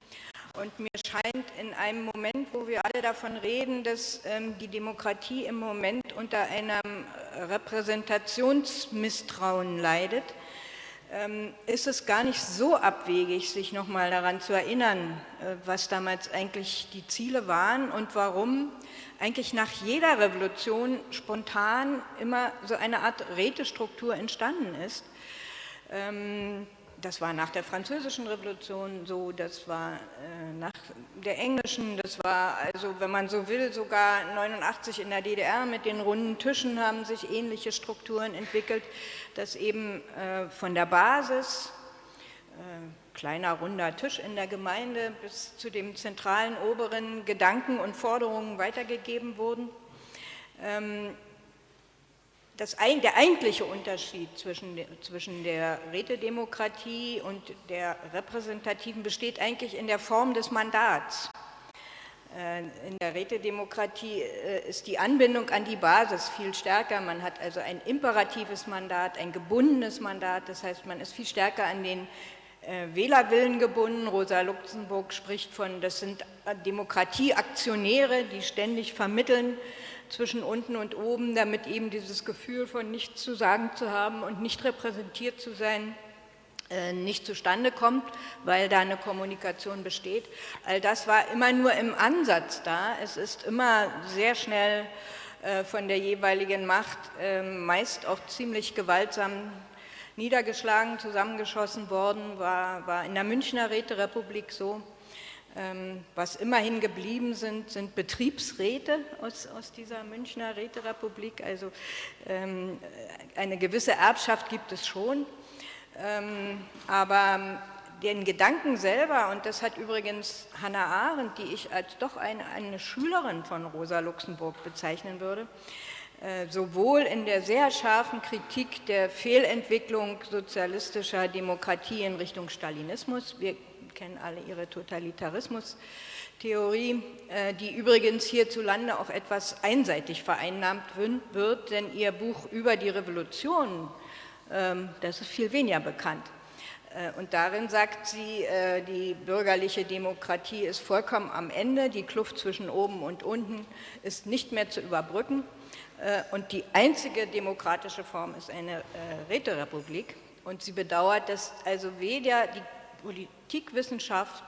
Und mir scheint in einem Moment, wo wir alle davon reden, dass ähm, die Demokratie im Moment unter einem Repräsentationsmisstrauen leidet, ähm, ist es gar nicht so abwegig, sich nochmal daran zu erinnern, äh, was damals eigentlich die Ziele waren und warum eigentlich nach jeder Revolution spontan immer so eine Art Rätestruktur entstanden ist. Ähm, das war nach der französischen Revolution so, das war äh, nach der englischen, das war also, wenn man so will, sogar 89 in der DDR mit den runden Tischen haben sich ähnliche Strukturen entwickelt, dass eben äh, von der Basis, äh, kleiner runder Tisch in der Gemeinde, bis zu dem zentralen oberen Gedanken und Forderungen weitergegeben wurden. Ähm, das, der eigentliche Unterschied zwischen, zwischen der Rätedemokratie und der repräsentativen besteht eigentlich in der Form des Mandats. Äh, in der Rätedemokratie äh, ist die Anbindung an die Basis viel stärker. Man hat also ein imperatives Mandat, ein gebundenes Mandat. Das heißt, man ist viel stärker an den äh, Wählerwillen gebunden. Rosa Luxemburg spricht von, das sind Demokratieaktionäre, die ständig vermitteln zwischen unten und oben, damit eben dieses Gefühl von nichts zu sagen zu haben und nicht repräsentiert zu sein, äh, nicht zustande kommt, weil da eine Kommunikation besteht. All das war immer nur im Ansatz da. Es ist immer sehr schnell äh, von der jeweiligen Macht, ähm, meist auch ziemlich gewaltsam niedergeschlagen, zusammengeschossen worden, war, war in der Münchner Räterepublik so. Ähm, was immerhin geblieben sind, sind Betriebsräte aus, aus dieser Münchner Räterepublik. Also ähm, eine gewisse Erbschaft gibt es schon. Ähm, aber den Gedanken selber, und das hat übrigens Hannah Arendt, die ich als doch eine, eine Schülerin von Rosa Luxemburg bezeichnen würde, äh, sowohl in der sehr scharfen Kritik der Fehlentwicklung sozialistischer Demokratie in Richtung Stalinismus, wir kennen alle ihre Totalitarismus-Theorie, äh, die übrigens hierzulande auch etwas einseitig vereinnahmt wird, denn ihr Buch über die Revolution, ähm, das ist viel weniger bekannt. Äh, und darin sagt sie, äh, die bürgerliche Demokratie ist vollkommen am Ende, die Kluft zwischen oben und unten ist nicht mehr zu überbrücken und die einzige demokratische Form ist eine Räterepublik. Und sie bedauert, dass also weder die Politikwissenschaft,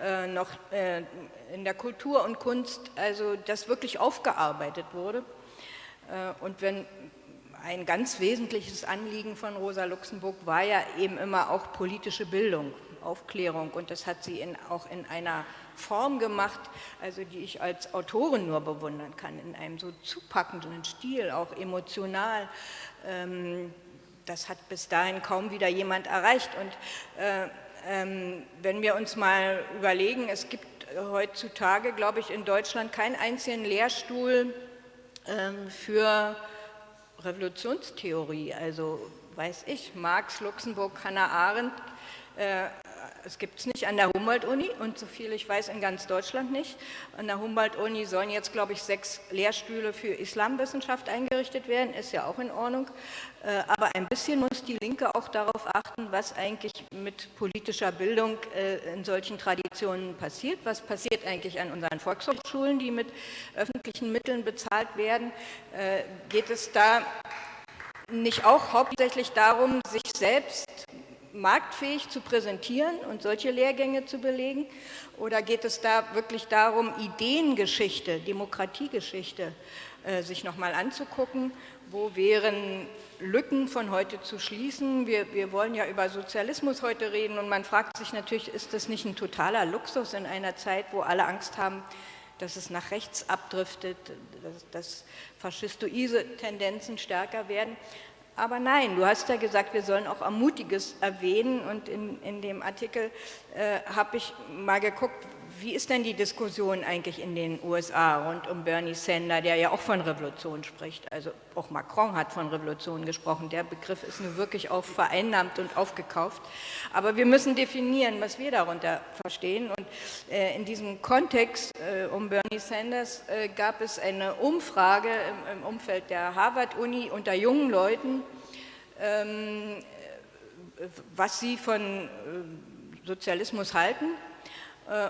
äh, noch äh, in der Kultur und Kunst, also das wirklich aufgearbeitet wurde. Äh, und wenn ein ganz wesentliches Anliegen von Rosa Luxemburg war ja eben immer auch politische Bildung, Aufklärung und das hat sie in, auch in einer Form gemacht, also die ich als Autorin nur bewundern kann, in einem so zupackenden Stil, auch emotional. Ähm, das hat bis dahin kaum wieder jemand erreicht und äh, wenn wir uns mal überlegen, es gibt heutzutage, glaube ich, in Deutschland keinen einzigen Lehrstuhl ähm, für Revolutionstheorie, also weiß ich, Marx, Luxemburg, Hannah Arendt, äh, es gibt es nicht an der Humboldt-Uni und so viel ich weiß in ganz Deutschland nicht. An der Humboldt-Uni sollen jetzt, glaube ich, sechs Lehrstühle für Islamwissenschaft eingerichtet werden, ist ja auch in Ordnung. Äh, aber ein bisschen muss die Linke auch darauf achten, was eigentlich mit politischer Bildung äh, in solchen Traditionen passiert. Was passiert eigentlich an unseren Volkshochschulen, die mit öffentlichen Mitteln bezahlt werden? Äh, geht es da nicht auch hauptsächlich darum, sich selbst marktfähig zu präsentieren und solche Lehrgänge zu belegen? Oder geht es da wirklich darum, Ideengeschichte, Demokratiegeschichte äh, sich nochmal anzugucken? Wo wären Lücken von heute zu schließen? Wir, wir wollen ja über Sozialismus heute reden und man fragt sich natürlich, ist das nicht ein totaler Luxus in einer Zeit, wo alle Angst haben, dass es nach rechts abdriftet, dass, dass faschistoide Tendenzen stärker werden. Aber nein, du hast ja gesagt, wir sollen auch Ermutiges erwähnen und in, in dem Artikel äh, habe ich mal geguckt, wie ist denn die Diskussion eigentlich in den USA rund um Bernie Sanders, der ja auch von Revolution spricht? Also auch Macron hat von Revolution gesprochen. Der Begriff ist nur wirklich auch vereinnahmt und aufgekauft. Aber wir müssen definieren, was wir darunter verstehen. Und äh, in diesem Kontext äh, um Bernie Sanders äh, gab es eine Umfrage im, im Umfeld der Harvard-Uni unter jungen Leuten, ähm, was sie von äh, Sozialismus halten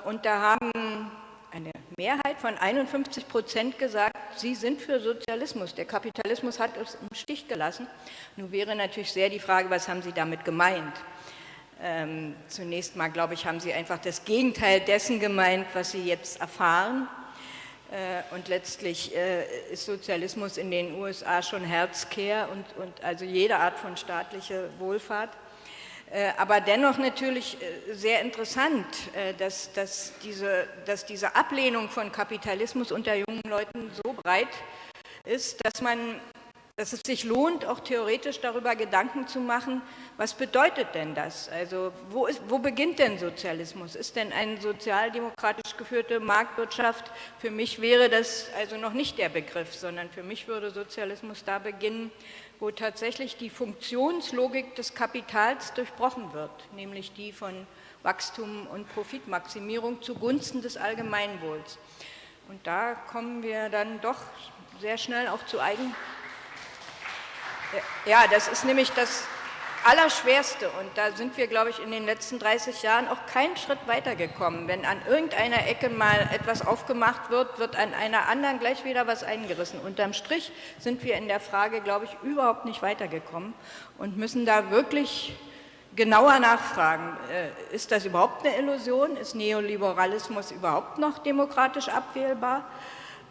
und da haben eine Mehrheit von 51 Prozent gesagt, sie sind für Sozialismus. Der Kapitalismus hat uns im Stich gelassen. Nun wäre natürlich sehr die Frage, was haben Sie damit gemeint? Ähm, zunächst mal, glaube ich, haben Sie einfach das Gegenteil dessen gemeint, was Sie jetzt erfahren. Äh, und letztlich äh, ist Sozialismus in den USA schon Herzkehr und, und also jede Art von staatlicher Wohlfahrt. Äh, aber dennoch natürlich äh, sehr interessant, äh, dass, dass, diese, dass diese Ablehnung von Kapitalismus unter jungen Leuten so breit ist, dass, man, dass es sich lohnt, auch theoretisch darüber Gedanken zu machen, was bedeutet denn das? Also wo, ist, wo beginnt denn Sozialismus? Ist denn eine sozialdemokratisch geführte Marktwirtschaft? Für mich wäre das also noch nicht der Begriff, sondern für mich würde Sozialismus da beginnen, wo tatsächlich die Funktionslogik des Kapitals durchbrochen wird, nämlich die von Wachstum und Profitmaximierung zugunsten des Allgemeinwohls. Und da kommen wir dann doch sehr schnell auch zu eigen... Ja, das ist nämlich das Allerschwerste und da sind wir, glaube ich, in den letzten 30 Jahren auch keinen Schritt weitergekommen. Wenn an irgendeiner Ecke mal etwas aufgemacht wird, wird an einer anderen gleich wieder was eingerissen. Unterm Strich sind wir in der Frage, glaube ich, überhaupt nicht weitergekommen und müssen da wirklich genauer nachfragen. Äh, ist das überhaupt eine Illusion? Ist Neoliberalismus überhaupt noch demokratisch abwählbar?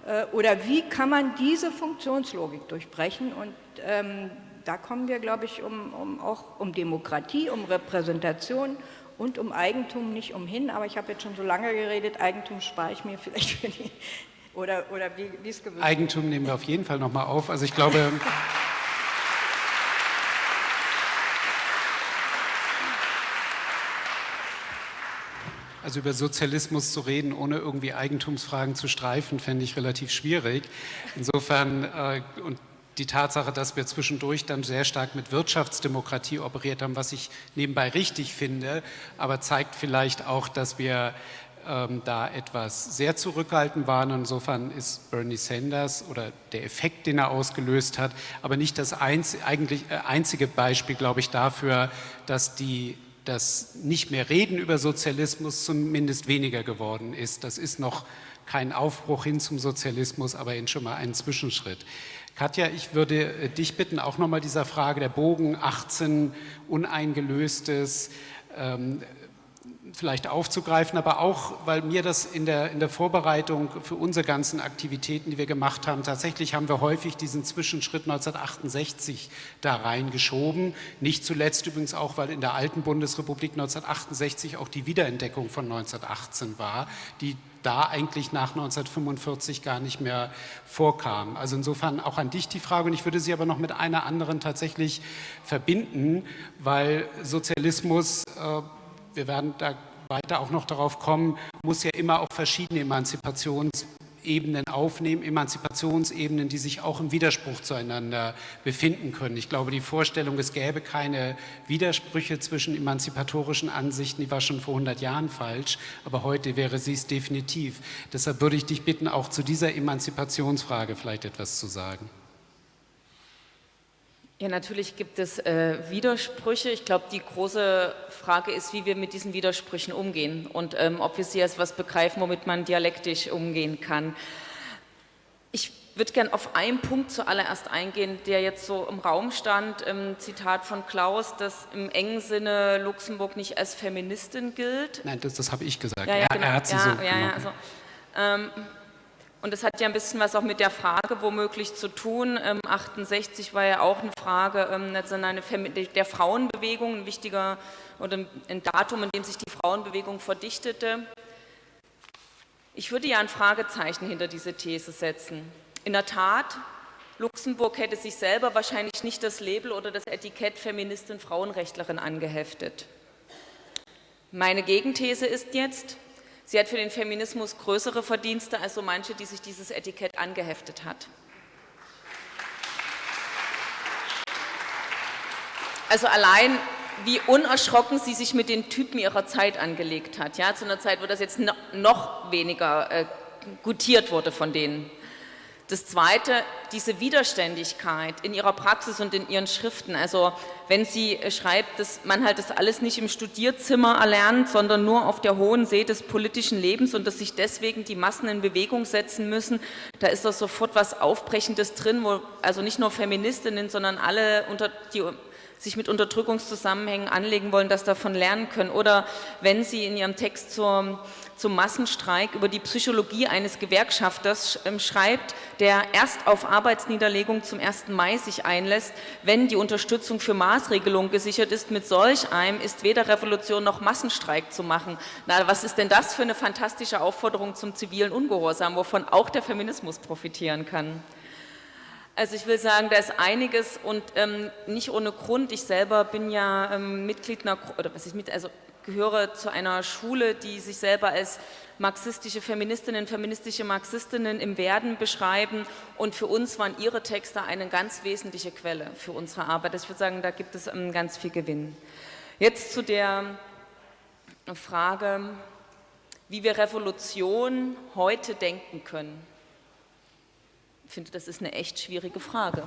Äh, oder wie kann man diese Funktionslogik durchbrechen? Und ähm, da kommen wir, glaube ich, um, um, auch um Demokratie, um Repräsentation und um Eigentum nicht umhin. Aber ich habe jetzt schon so lange geredet, Eigentum spare ich mir vielleicht für die, oder, oder wie, wie es gewünscht Eigentum nehmen wir auf jeden Fall nochmal auf. Also ich glaube... Also über Sozialismus zu reden, ohne irgendwie Eigentumsfragen zu streifen, fände ich relativ schwierig. Insofern, äh, und die Tatsache, dass wir zwischendurch dann sehr stark mit Wirtschaftsdemokratie operiert haben, was ich nebenbei richtig finde, aber zeigt vielleicht auch, dass wir ähm, da etwas sehr zurückhaltend waren. Insofern ist Bernie Sanders oder der Effekt, den er ausgelöst hat, aber nicht das einz eigentlich, äh, einzige Beispiel, glaube ich, dafür, dass die das nicht mehr Reden über Sozialismus zumindest weniger geworden ist. Das ist noch kein Aufbruch hin zum Sozialismus, aber schon mal ein Zwischenschritt. Katja, ich würde äh, dich bitten, auch nochmal dieser Frage der Bogen 18 uneingelöstes ähm, vielleicht aufzugreifen, aber auch, weil mir das in der, in der Vorbereitung für unsere ganzen Aktivitäten, die wir gemacht haben, tatsächlich haben wir häufig diesen Zwischenschritt 1968 da reingeschoben. Nicht zuletzt übrigens auch, weil in der alten Bundesrepublik 1968 auch die Wiederentdeckung von 1918 war, die da eigentlich nach 1945 gar nicht mehr vorkam. Also insofern auch an dich die Frage und ich würde sie aber noch mit einer anderen tatsächlich verbinden, weil Sozialismus, äh, wir werden da weiter auch noch darauf kommen, muss ja immer auch verschiedene Emanzipations Ebenen aufnehmen, Emanzipationsebenen, die sich auch im Widerspruch zueinander befinden können. Ich glaube, die Vorstellung, es gäbe keine Widersprüche zwischen emanzipatorischen Ansichten, die war schon vor 100 Jahren falsch, aber heute wäre sie es definitiv. Deshalb würde ich dich bitten, auch zu dieser Emanzipationsfrage vielleicht etwas zu sagen. Ja, natürlich gibt es äh, Widersprüche. Ich glaube, die große Frage ist, wie wir mit diesen Widersprüchen umgehen und ähm, ob wir sie als was begreifen, womit man dialektisch umgehen kann. Ich würde gerne auf einen Punkt zuallererst eingehen, der jetzt so im Raum stand, im Zitat von Klaus, dass im engen Sinne Luxemburg nicht als Feministin gilt. Nein, das, das habe ich gesagt. Ja, ja, genau. er hat sie ja, so ja, ja, also, ähm, und das hat ja ein bisschen was auch mit der Frage womöglich zu tun. Ähm, 68 war ja auch eine Frage ähm, der Frauenbewegung, ein wichtiger oder ein Datum, in dem sich die Frauenbewegung verdichtete. Ich würde ja ein Fragezeichen hinter diese These setzen. In der Tat, Luxemburg hätte sich selber wahrscheinlich nicht das Label oder das Etikett Feministin, Frauenrechtlerin angeheftet. Meine Gegenthese ist jetzt, Sie hat für den Feminismus größere Verdienste als so manche, die sich dieses Etikett angeheftet hat. Also allein, wie unerschrocken sie sich mit den Typen ihrer Zeit angelegt hat. Ja, zu einer Zeit, wo das jetzt noch weniger äh, gutiert wurde von denen. Das Zweite, diese Widerständigkeit in ihrer Praxis und in ihren Schriften. Also wenn sie äh, schreibt, dass man halt das alles nicht im Studierzimmer erlernt, sondern nur auf der hohen See des politischen Lebens und dass sich deswegen die Massen in Bewegung setzen müssen, da ist doch sofort was Aufbrechendes drin, wo also nicht nur Feministinnen, sondern alle, unter, die sich mit Unterdrückungszusammenhängen anlegen wollen, das davon lernen können. Oder wenn Sie in Ihrem Text zur, zum Massenstreik über die Psychologie eines Gewerkschafters ähm, schreibt, der erst auf Arbeitsniederlegung zum 1. Mai sich einlässt, wenn die Unterstützung für Maßregelungen gesichert ist. Mit solch einem ist weder Revolution noch Massenstreik zu machen. Na, was ist denn das für eine fantastische Aufforderung zum zivilen Ungehorsam, wovon auch der Feminismus profitieren kann? Also ich will sagen, da ist einiges und ähm, nicht ohne Grund. Ich selber bin ja ähm, Mitglied einer, oder was ich mit, also gehöre zu einer Schule, die sich selber als marxistische Feministinnen, feministische Marxistinnen im Werden beschreiben und für uns waren ihre Texte eine ganz wesentliche Quelle für unsere Arbeit. Ich würde sagen, da gibt es ähm, ganz viel Gewinn. Jetzt zu der Frage, wie wir Revolution heute denken können. Ich finde, das ist eine echt schwierige Frage,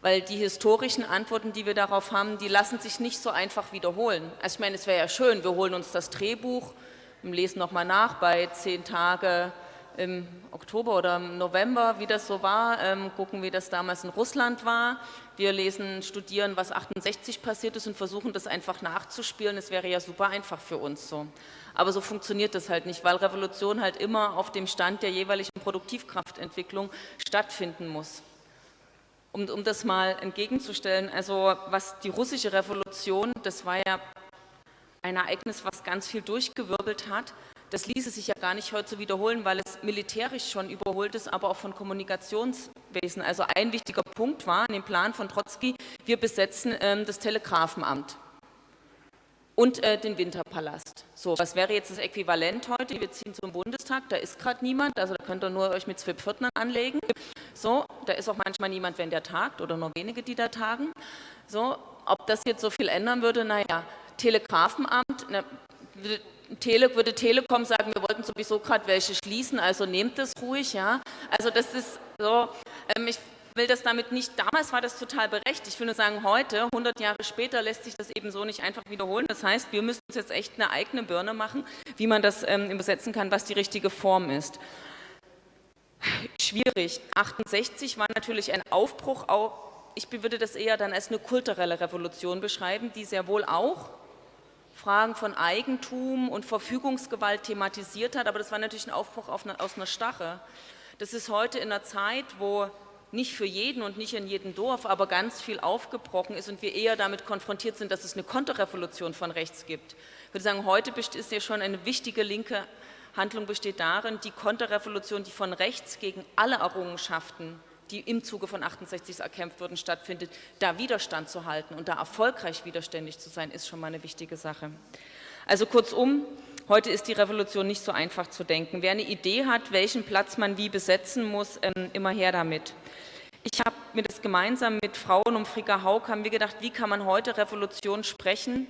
weil die historischen Antworten, die wir darauf haben, die lassen sich nicht so einfach wiederholen. Also ich meine, es wäre ja schön, wir holen uns das Drehbuch, lesen nochmal nach bei zehn Tage im Oktober oder im November, wie das so war, ähm, gucken, wie das damals in Russland war. Wir lesen, studieren, was 68 passiert ist und versuchen das einfach nachzuspielen. Es wäre ja super einfach für uns so. Aber so funktioniert das halt nicht, weil Revolution halt immer auf dem Stand der jeweiligen Produktivkraftentwicklung stattfinden muss. Um, um das mal entgegenzustellen, also was die russische Revolution, das war ja ein Ereignis, was ganz viel durchgewirbelt hat, das ließe sich ja gar nicht heute wiederholen, weil es militärisch schon überholt ist, aber auch von Kommunikationswesen. Also ein wichtiger Punkt war in dem Plan von Trotzki, wir besetzen ähm, das Telegrafenamt und äh, den Winterpalast. So, was wäre jetzt das Äquivalent heute? Wir ziehen zum Bundestag, da ist gerade niemand, also da könnt ihr nur euch mit zwei Pförtnern anlegen. So, da ist auch manchmal niemand, wenn der tagt oder nur wenige, die da tagen. So, ob das jetzt so viel ändern würde, naja, Telegrafenamt, ne, Tele, würde Telekom sagen, wir wollten sowieso gerade welche schließen, also nehmt das ruhig, ja. Also das ist so, ähm, ich will das damit nicht, damals war das total berechtigt. Ich will nur sagen, heute, 100 Jahre später, lässt sich das eben so nicht einfach wiederholen. Das heißt, wir müssen uns jetzt echt eine eigene Birne machen, wie man das ähm, übersetzen kann, was die richtige Form ist. Schwierig. 68 war natürlich ein Aufbruch, auch, ich würde das eher dann als eine kulturelle Revolution beschreiben, die sehr wohl auch Fragen von Eigentum und Verfügungsgewalt thematisiert hat, aber das war natürlich ein Aufbruch eine, aus einer Stache. Das ist heute in einer Zeit, wo nicht für jeden und nicht in jedem Dorf, aber ganz viel aufgebrochen ist und wir eher damit konfrontiert sind, dass es eine Konterrevolution von rechts gibt. Ich würde sagen, heute ist ja schon eine wichtige linke Handlung besteht darin, die Konterrevolution, die von rechts gegen alle Errungenschaften, die im Zuge von 68 erkämpft wurden, stattfindet, da Widerstand zu halten und da erfolgreich widerständig zu sein, ist schon mal eine wichtige Sache. Also kurzum, Heute ist die Revolution nicht so einfach zu denken. Wer eine Idee hat, welchen Platz man wie besetzen muss, ähm, immer her damit. Ich habe mir das gemeinsam mit Frauen um Frika Haug, haben wir gedacht, wie kann man heute Revolution sprechen?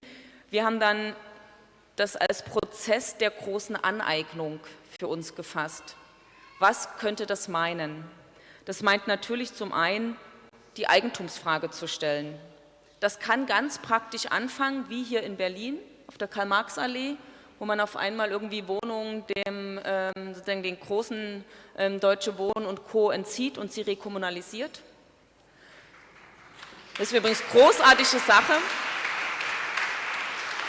Wir haben dann das als Prozess der großen Aneignung für uns gefasst. Was könnte das meinen? Das meint natürlich zum einen, die Eigentumsfrage zu stellen. Das kann ganz praktisch anfangen, wie hier in Berlin auf der Karl-Marx-Allee, wo man auf einmal irgendwie Wohnungen dem, ähm, sozusagen den großen ähm, Deutsche Wohnen und Co. entzieht und sie rekommunalisiert. Das ist übrigens eine großartige Sache.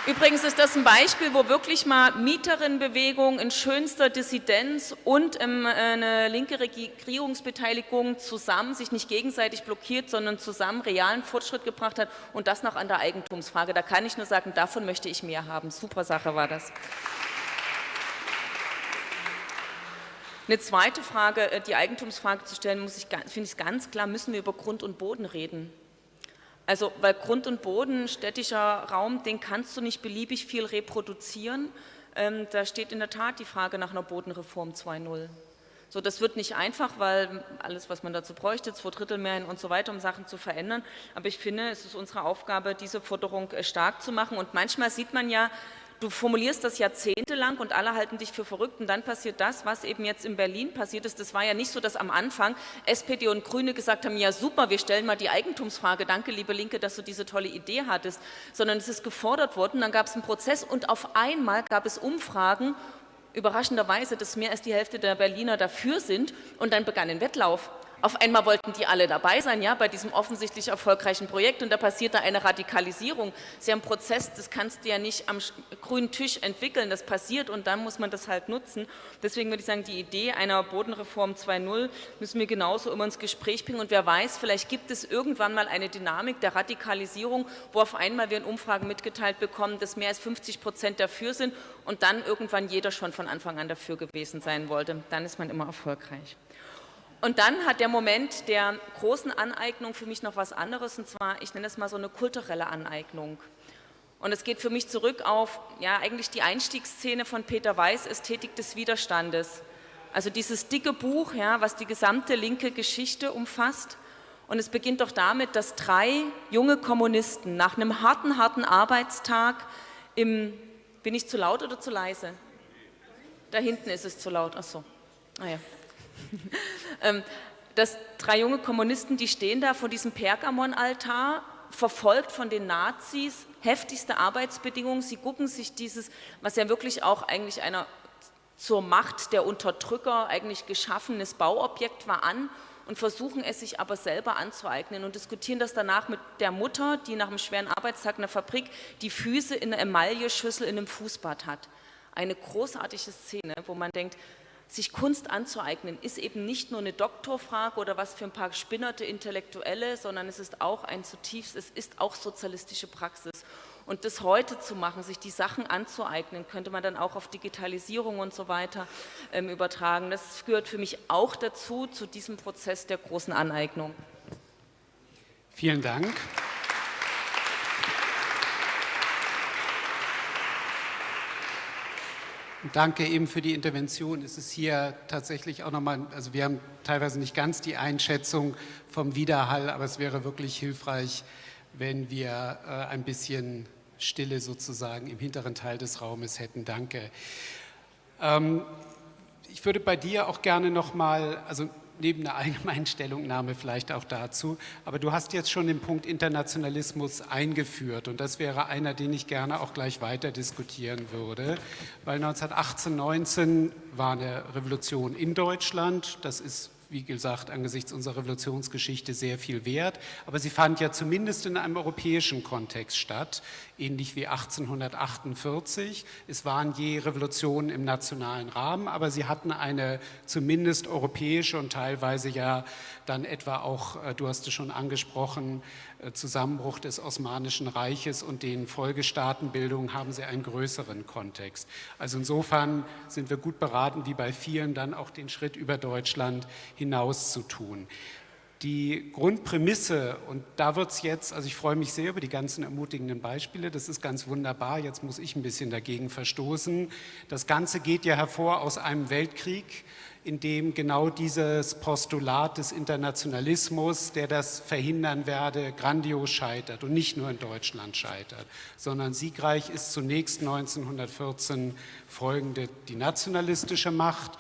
Übrigens ist das ein Beispiel, wo wirklich mal Mieterinnenbewegung in schönster Dissidenz und ähm, eine linke Regierungsbeteiligung zusammen sich nicht gegenseitig blockiert, sondern zusammen realen Fortschritt gebracht hat und das noch an der Eigentumsfrage. Da kann ich nur sagen, davon möchte ich mehr haben. Super Sache war das. Eine zweite Frage, äh, die Eigentumsfrage zu stellen, finde ich ganz klar, müssen wir über Grund und Boden reden. Also, weil Grund und Boden, städtischer Raum, den kannst du nicht beliebig viel reproduzieren. Ähm, da steht in der Tat die Frage nach einer Bodenreform 2.0. So, das wird nicht einfach, weil alles, was man dazu bräuchte, zwei Drittel mehr und so weiter, um Sachen zu verändern. Aber ich finde, es ist unsere Aufgabe, diese Forderung äh, stark zu machen. Und manchmal sieht man ja, du formulierst das jahrzehntelang und alle halten dich für verrückt und dann passiert das, was eben jetzt in Berlin passiert ist. Das war ja nicht so, dass am Anfang SPD und Grüne gesagt haben, ja super, wir stellen mal die Eigentumsfrage, danke liebe Linke, dass du diese tolle Idee hattest, sondern es ist gefordert worden, dann gab es einen Prozess und auf einmal gab es Umfragen, überraschenderweise, dass mehr als die Hälfte der Berliner dafür sind und dann begann ein Wettlauf. Auf einmal wollten die alle dabei sein, ja, bei diesem offensichtlich erfolgreichen Projekt und da passierte eine Radikalisierung. Das ist ja ein Prozess, das kannst du ja nicht am grünen Tisch entwickeln, das passiert und dann muss man das halt nutzen. Deswegen würde ich sagen, die Idee einer Bodenreform 2.0 müssen wir genauso immer ins Gespräch bringen und wer weiß, vielleicht gibt es irgendwann mal eine Dynamik der Radikalisierung, wo auf einmal wir in Umfragen mitgeteilt bekommen, dass mehr als 50 Prozent dafür sind und dann irgendwann jeder schon von Anfang an dafür gewesen sein wollte. Dann ist man immer erfolgreich. Und dann hat der Moment der großen Aneignung für mich noch was anderes, und zwar, ich nenne das mal so eine kulturelle Aneignung. Und es geht für mich zurück auf, ja, eigentlich die Einstiegsszene von Peter Weiß, Ästhetik des Widerstandes. Also dieses dicke Buch, ja, was die gesamte linke Geschichte umfasst. Und es beginnt doch damit, dass drei junge Kommunisten nach einem harten, harten Arbeitstag im, bin ich zu laut oder zu leise? Da hinten ist es zu laut, ach so. Ah, ähm, dass drei junge Kommunisten, die stehen da vor diesem Pergamon-Altar, verfolgt von den Nazis, heftigste Arbeitsbedingungen. Sie gucken sich dieses, was ja wirklich auch eigentlich einer zur Macht der Unterdrücker eigentlich geschaffenes Bauobjekt war, an und versuchen es sich aber selber anzueignen und diskutieren das danach mit der Mutter, die nach einem schweren Arbeitstag in der Fabrik die Füße in einer Emailleschüssel in einem Fußbad hat. Eine großartige Szene, wo man denkt, sich Kunst anzueignen, ist eben nicht nur eine Doktorfrage oder was für ein paar spinnerte Intellektuelle, sondern es ist auch ein zutiefst, es ist auch sozialistische Praxis. Und das heute zu machen, sich die Sachen anzueignen, könnte man dann auch auf Digitalisierung und so weiter ähm, übertragen. Das gehört für mich auch dazu, zu diesem Prozess der großen Aneignung. Vielen Dank. Danke eben für die Intervention. Es ist hier tatsächlich auch nochmal, also wir haben teilweise nicht ganz die Einschätzung vom Widerhall, aber es wäre wirklich hilfreich, wenn wir äh, ein bisschen Stille sozusagen im hinteren Teil des Raumes hätten. Danke. Ähm, ich würde bei dir auch gerne nochmal, also neben einer allgemeinen Stellungnahme vielleicht auch dazu. Aber du hast jetzt schon den Punkt Internationalismus eingeführt und das wäre einer, den ich gerne auch gleich weiter diskutieren würde, weil 1918, 19 war eine Revolution in Deutschland, das ist wie gesagt, angesichts unserer Revolutionsgeschichte sehr viel wert. Aber sie fand ja zumindest in einem europäischen Kontext statt, ähnlich wie 1848. Es waren je Revolutionen im nationalen Rahmen, aber sie hatten eine zumindest europäische und teilweise ja dann etwa auch, äh, du hast es schon angesprochen, äh, Zusammenbruch des Osmanischen Reiches und den Folgestaatenbildungen haben sie einen größeren Kontext. Also insofern sind wir gut beraten, wie bei vielen dann auch den Schritt über Deutschland hinaus zu tun. Die Grundprämisse, und da wird es jetzt, also ich freue mich sehr über die ganzen ermutigenden Beispiele, das ist ganz wunderbar, jetzt muss ich ein bisschen dagegen verstoßen. Das Ganze geht ja hervor aus einem Weltkrieg, in dem genau dieses Postulat des Internationalismus, der das verhindern werde, grandios scheitert und nicht nur in Deutschland scheitert, sondern siegreich ist zunächst 1914 folgende die nationalistische Macht,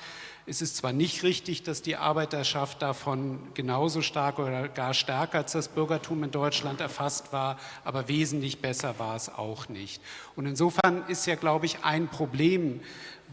es ist zwar nicht richtig, dass die Arbeiterschaft davon genauso stark oder gar stärker als das Bürgertum in Deutschland erfasst war, aber wesentlich besser war es auch nicht. Und insofern ist ja, glaube ich, ein Problem,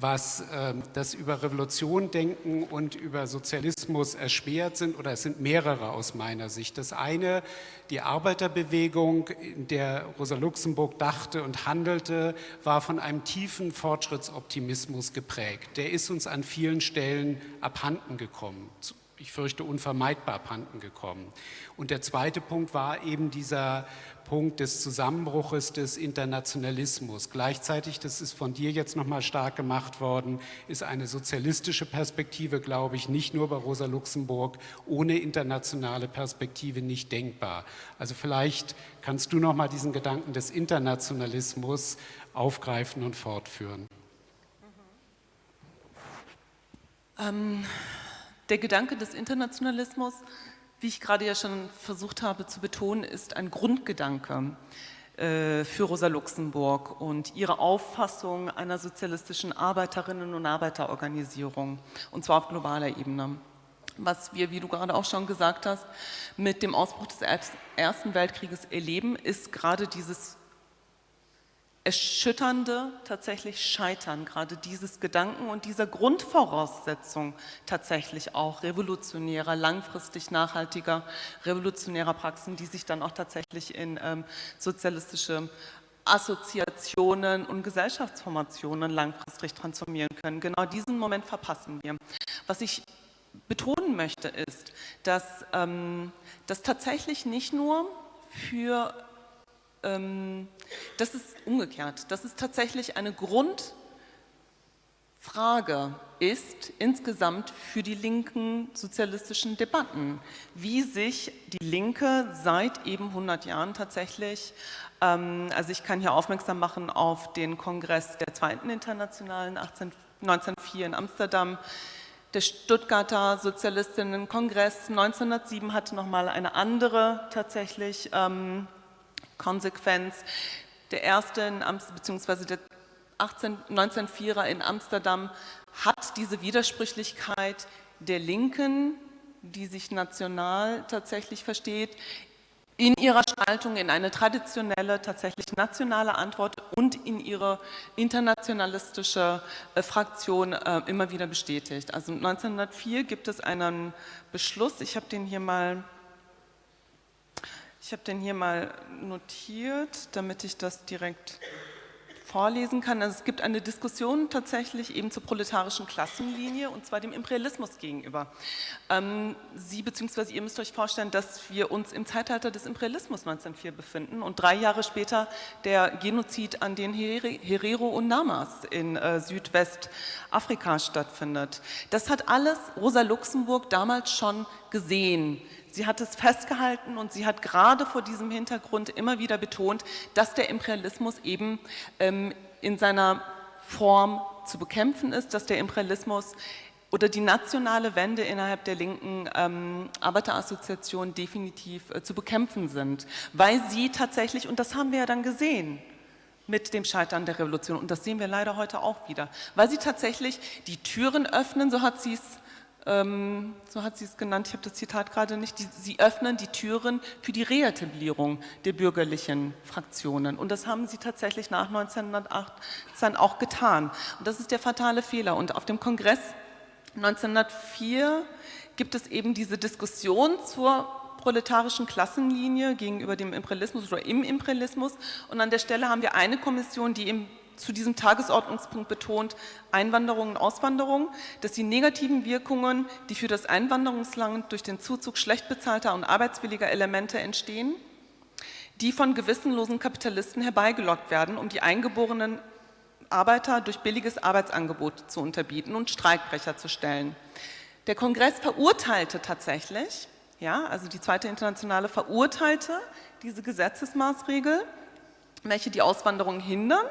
was äh, das über Revolution denken und über Sozialismus erschwert sind, oder es sind mehrere aus meiner Sicht. Das eine, die Arbeiterbewegung, in der Rosa Luxemburg dachte und handelte, war von einem tiefen Fortschrittsoptimismus geprägt. Der ist uns an vielen Stellen abhanden gekommen ich fürchte, unvermeidbar abhanden gekommen. Und der zweite Punkt war eben dieser Punkt des Zusammenbruches des Internationalismus. Gleichzeitig, das ist von dir jetzt nochmal stark gemacht worden, ist eine sozialistische Perspektive, glaube ich, nicht nur bei Rosa Luxemburg, ohne internationale Perspektive nicht denkbar. Also vielleicht kannst du nochmal diesen Gedanken des Internationalismus aufgreifen und fortführen. Ähm, der Gedanke des Internationalismus wie ich gerade ja schon versucht habe zu betonen, ist ein Grundgedanke äh, für Rosa Luxemburg und ihre Auffassung einer sozialistischen Arbeiterinnen- und Arbeiterorganisierung, und zwar auf globaler Ebene. Was wir, wie du gerade auch schon gesagt hast, mit dem Ausbruch des Ersten Weltkrieges erleben, ist gerade dieses erschütternde tatsächlich Scheitern, gerade dieses Gedanken und dieser Grundvoraussetzung tatsächlich auch revolutionärer, langfristig nachhaltiger, revolutionärer Praxen, die sich dann auch tatsächlich in ähm, sozialistische Assoziationen und Gesellschaftsformationen langfristig transformieren können. Genau diesen Moment verpassen wir. Was ich betonen möchte ist, dass ähm, das tatsächlich nicht nur für das ist umgekehrt. Das ist tatsächlich eine Grundfrage ist insgesamt für die linken sozialistischen Debatten, wie sich die Linke seit eben 100 Jahren tatsächlich, ähm, also ich kann hier aufmerksam machen auf den Kongress der Zweiten Internationalen 18, 1904 in Amsterdam, der Stuttgarter Sozialistinnenkongress 1907 hatte nochmal eine andere tatsächlich ähm, Konsequenz. Der erste, in beziehungsweise der 18, 1904er in Amsterdam hat diese Widersprüchlichkeit der Linken, die sich national tatsächlich versteht, in ihrer Spaltung in eine traditionelle, tatsächlich nationale Antwort und in ihre internationalistische äh, Fraktion äh, immer wieder bestätigt. Also 1904 gibt es einen Beschluss, ich habe den hier mal ich habe den hier mal notiert, damit ich das direkt vorlesen kann. Also es gibt eine Diskussion tatsächlich eben zur proletarischen Klassenlinie und zwar dem Imperialismus gegenüber. Ähm, Sie bzw. ihr müsst euch vorstellen, dass wir uns im Zeitalter des Imperialismus 1904 befinden und drei Jahre später der Genozid an den Herero und Namas in äh, Südwestafrika stattfindet. Das hat alles Rosa Luxemburg damals schon gesehen Sie hat es festgehalten und sie hat gerade vor diesem Hintergrund immer wieder betont, dass der Imperialismus eben ähm, in seiner Form zu bekämpfen ist, dass der Imperialismus oder die nationale Wende innerhalb der linken ähm, Arbeiterassoziation definitiv äh, zu bekämpfen sind, weil sie tatsächlich, und das haben wir ja dann gesehen, mit dem Scheitern der Revolution, und das sehen wir leider heute auch wieder, weil sie tatsächlich die Türen öffnen, so hat sie es ähm, so hat sie es genannt, ich habe das Zitat gerade nicht, die, sie öffnen die Türen für die Reetablierung der bürgerlichen Fraktionen. Und das haben sie tatsächlich nach 1918 auch getan. Und das ist der fatale Fehler. Und auf dem Kongress 1904 gibt es eben diese Diskussion zur proletarischen Klassenlinie gegenüber dem Imperialismus oder im Imperialismus. Und an der Stelle haben wir eine Kommission, die im zu diesem Tagesordnungspunkt betont Einwanderung und Auswanderung, dass die negativen Wirkungen, die für das Einwanderungsland durch den Zuzug schlecht bezahlter und arbeitswilliger Elemente entstehen, die von gewissenlosen Kapitalisten herbeigelockt werden, um die eingeborenen Arbeiter durch billiges Arbeitsangebot zu unterbieten und Streikbrecher zu stellen. Der Kongress verurteilte tatsächlich ja, also die zweite Internationale verurteilte diese Gesetzesmaßregel, welche die Auswanderung hindern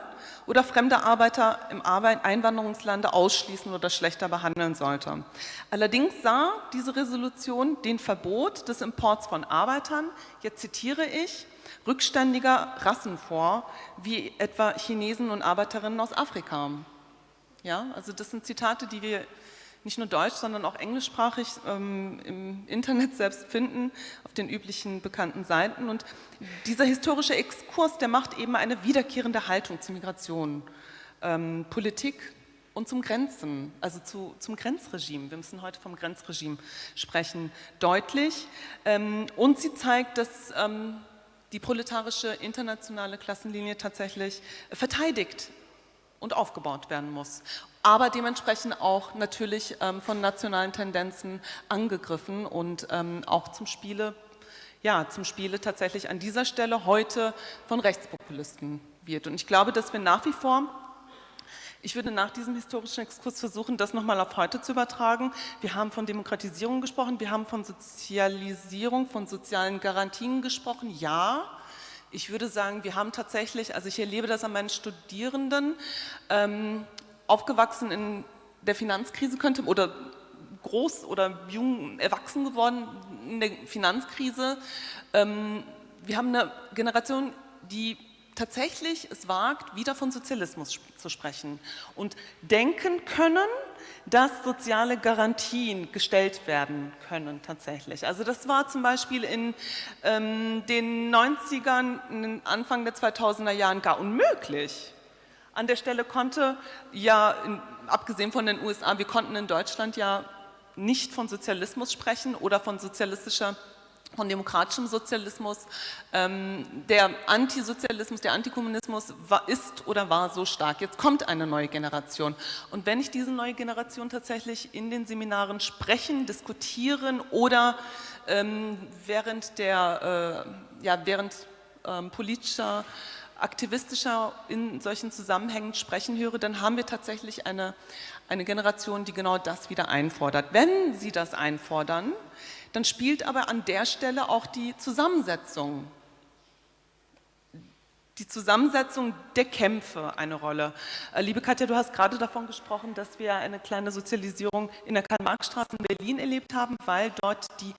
oder fremde Arbeiter im Einwanderungslande ausschließen oder schlechter behandeln sollte. Allerdings sah diese Resolution den Verbot des Imports von Arbeitern, jetzt zitiere ich, rückständiger Rassen vor, wie etwa Chinesen und Arbeiterinnen aus Afrika. Ja, also das sind Zitate, die wir nicht nur deutsch, sondern auch englischsprachig ähm, im Internet selbst finden, auf den üblichen bekannten Seiten. Und dieser historische Exkurs, der macht eben eine wiederkehrende Haltung zur Migration, ähm, Politik und zum Grenzen, also zu, zum Grenzregime. Wir müssen heute vom Grenzregime sprechen, deutlich. Ähm, und sie zeigt, dass ähm, die proletarische internationale Klassenlinie tatsächlich verteidigt und aufgebaut werden muss aber dementsprechend auch natürlich ähm, von nationalen Tendenzen angegriffen und ähm, auch zum Spiele, ja, zum Spiele tatsächlich an dieser Stelle heute von Rechtspopulisten wird. Und ich glaube, dass wir nach wie vor ich würde nach diesem historischen Exkurs versuchen, das nochmal auf heute zu übertragen. Wir haben von Demokratisierung gesprochen, wir haben von Sozialisierung, von sozialen Garantien gesprochen. Ja, ich würde sagen, wir haben tatsächlich, also ich erlebe das an meinen Studierenden, ähm, aufgewachsen in der Finanzkrise könnte oder groß oder jung erwachsen geworden in der Finanzkrise. Ähm, wir haben eine Generation, die tatsächlich es wagt, wieder von Sozialismus zu sprechen und denken können, dass soziale Garantien gestellt werden können tatsächlich. Also das war zum Beispiel in ähm, den 90ern, Anfang der 2000er Jahren gar unmöglich. An der Stelle konnte ja, abgesehen von den USA, wir konnten in Deutschland ja nicht von Sozialismus sprechen oder von sozialistischer von demokratischem Sozialismus. Ähm, der Antisozialismus, der Antikommunismus war, ist oder war so stark. Jetzt kommt eine neue Generation. Und wenn ich diese neue Generation tatsächlich in den Seminaren sprechen, diskutieren oder ähm, während, der, äh, ja, während ähm, politischer aktivistischer in solchen Zusammenhängen sprechen höre, dann haben wir tatsächlich eine, eine Generation, die genau das wieder einfordert. Wenn sie das einfordern, dann spielt aber an der Stelle auch die Zusammensetzung, die Zusammensetzung der Kämpfe eine Rolle. Äh, liebe Katja, du hast gerade davon gesprochen, dass wir eine kleine Sozialisierung in der Karl-Marx-Straße in Berlin erlebt haben, weil dort die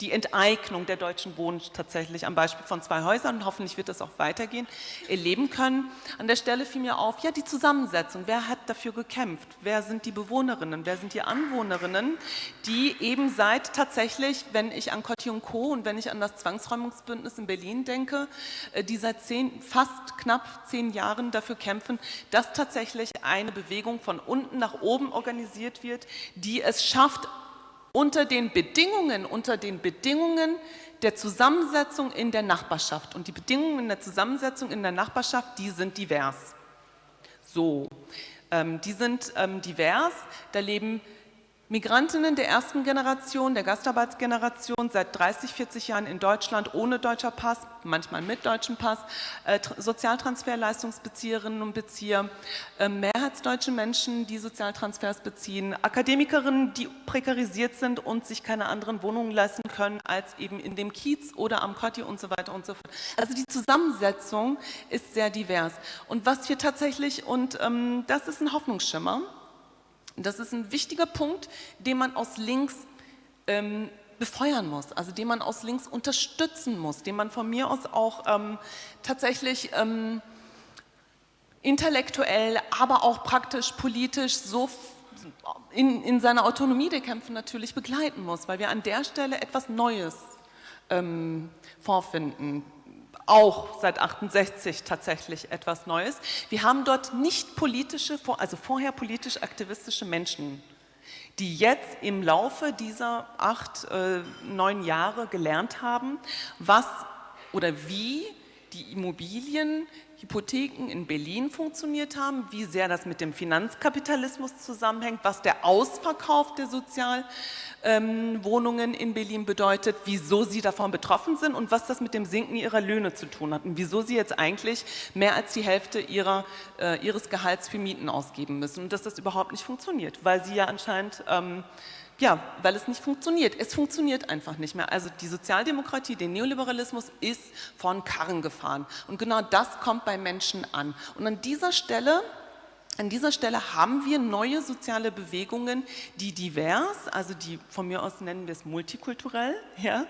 die Enteignung der deutschen Wohnen tatsächlich am Beispiel von zwei Häusern und hoffentlich wird das auch weitergehen, erleben können. An der Stelle fiel mir auf, ja die Zusammensetzung, wer hat dafür gekämpft, wer sind die Bewohnerinnen, wer sind die Anwohnerinnen, die eben seit tatsächlich, wenn ich an Cotti und Co. und wenn ich an das Zwangsräumungsbündnis in Berlin denke, äh, die seit zehn, fast knapp zehn Jahren dafür kämpfen, dass tatsächlich eine Bewegung von unten nach oben organisiert wird, die es schafft, unter den Bedingungen, unter den Bedingungen der Zusammensetzung in der Nachbarschaft. Und die Bedingungen der Zusammensetzung in der Nachbarschaft, die sind divers. So, ähm, die sind ähm, divers, da leben Migrantinnen der ersten Generation, der Gastarbeitsgeneration, seit 30, 40 Jahren in Deutschland ohne deutscher Pass, manchmal mit deutschem Pass, äh, Sozialtransferleistungsbezieherinnen und Bezieher, äh, mehrheitsdeutsche Menschen, die Sozialtransfers beziehen, Akademikerinnen, die prekarisiert sind und sich keine anderen Wohnungen leisten können als eben in dem Kiez oder am Kotti und so weiter und so fort. Also die Zusammensetzung ist sehr divers. Und was wir tatsächlich, und ähm, das ist ein Hoffnungsschimmer, das ist ein wichtiger Punkt, den man aus links ähm, befeuern muss, also den man aus links unterstützen muss, den man von mir aus auch ähm, tatsächlich ähm, intellektuell, aber auch praktisch politisch so in, in, seiner Autonomie der Kämpfe natürlich begleiten muss, weil wir an der Stelle etwas Neues ähm, vorfinden auch seit 68 tatsächlich etwas Neues. Wir haben dort nicht politische, also vorher politisch aktivistische Menschen, die jetzt im Laufe dieser acht, äh, neun Jahre gelernt haben, was oder wie die Immobilien, Hypotheken in Berlin funktioniert haben, wie sehr das mit dem Finanzkapitalismus zusammenhängt, was der Ausverkauf der Sozial- ähm, in Berlin bedeutet, wieso sie davon betroffen sind und was das mit dem Sinken ihrer Löhne zu tun hat und wieso sie jetzt eigentlich mehr als die Hälfte ihrer, äh, ihres Gehalts für Mieten ausgeben müssen und dass das überhaupt nicht funktioniert, weil sie ja anscheinend ähm, Ja, weil es nicht funktioniert. Es funktioniert einfach nicht mehr. Also die Sozialdemokratie, der Neoliberalismus ist von Karren gefahren. Und genau das kommt bei Menschen an. Und an dieser Stelle an dieser Stelle haben wir neue soziale Bewegungen, die divers, also die von mir aus nennen wir es multikulturell, ja?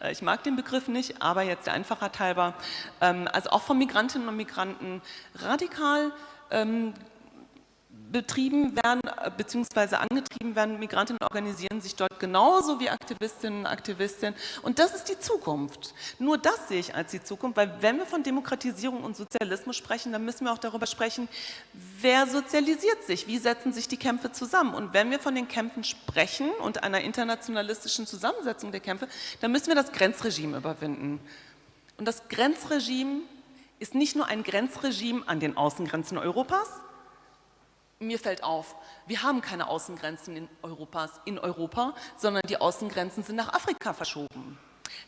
Äh, ich mag den Begriff nicht, aber jetzt der Einfachheit halber, ähm, also auch von Migrantinnen und Migranten radikal ähm, betrieben werden äh, bzw. angetrieben werden. Migrantinnen organisieren sich dort genauso wie Aktivistinnen und Aktivisten und das ist die Zukunft. Nur das sehe ich als die Zukunft, weil wenn wir von Demokratisierung und Sozialismus sprechen, dann müssen wir auch darüber sprechen, wer sozialisiert sich, wie setzen sich die Kämpfe zusammen und wenn wir von den Kämpfen sprechen und einer internationalistischen Zusammensetzung der Kämpfe, dann müssen wir das Grenzregime überwinden. Und das Grenzregime ist nicht nur ein Grenzregime an den Außengrenzen Europas, mir fällt auf, wir haben keine Außengrenzen in, Europas, in Europa, sondern die Außengrenzen sind nach Afrika verschoben.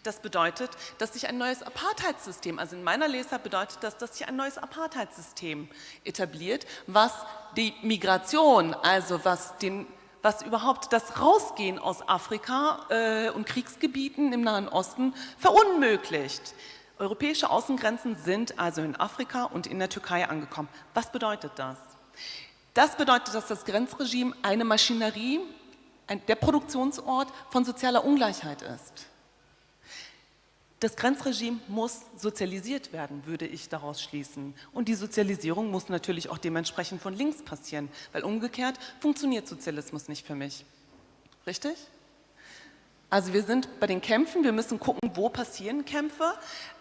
Das bedeutet, dass sich ein neues Apartheidssystem, also in meiner Lesart bedeutet das, dass sich ein neues Apartheidssystem etabliert, was die Migration, also was, den, was überhaupt das Rausgehen aus Afrika äh, und Kriegsgebieten im Nahen Osten verunmöglicht. Europäische Außengrenzen sind also in Afrika und in der Türkei angekommen. Was bedeutet das? Das bedeutet, dass das Grenzregime eine Maschinerie, ein, der Produktionsort von sozialer Ungleichheit ist. Das Grenzregime muss sozialisiert werden, würde ich daraus schließen. Und die Sozialisierung muss natürlich auch dementsprechend von links passieren, weil umgekehrt funktioniert Sozialismus nicht für mich. Richtig? Also wir sind bei den Kämpfen, wir müssen gucken, wo passieren Kämpfe.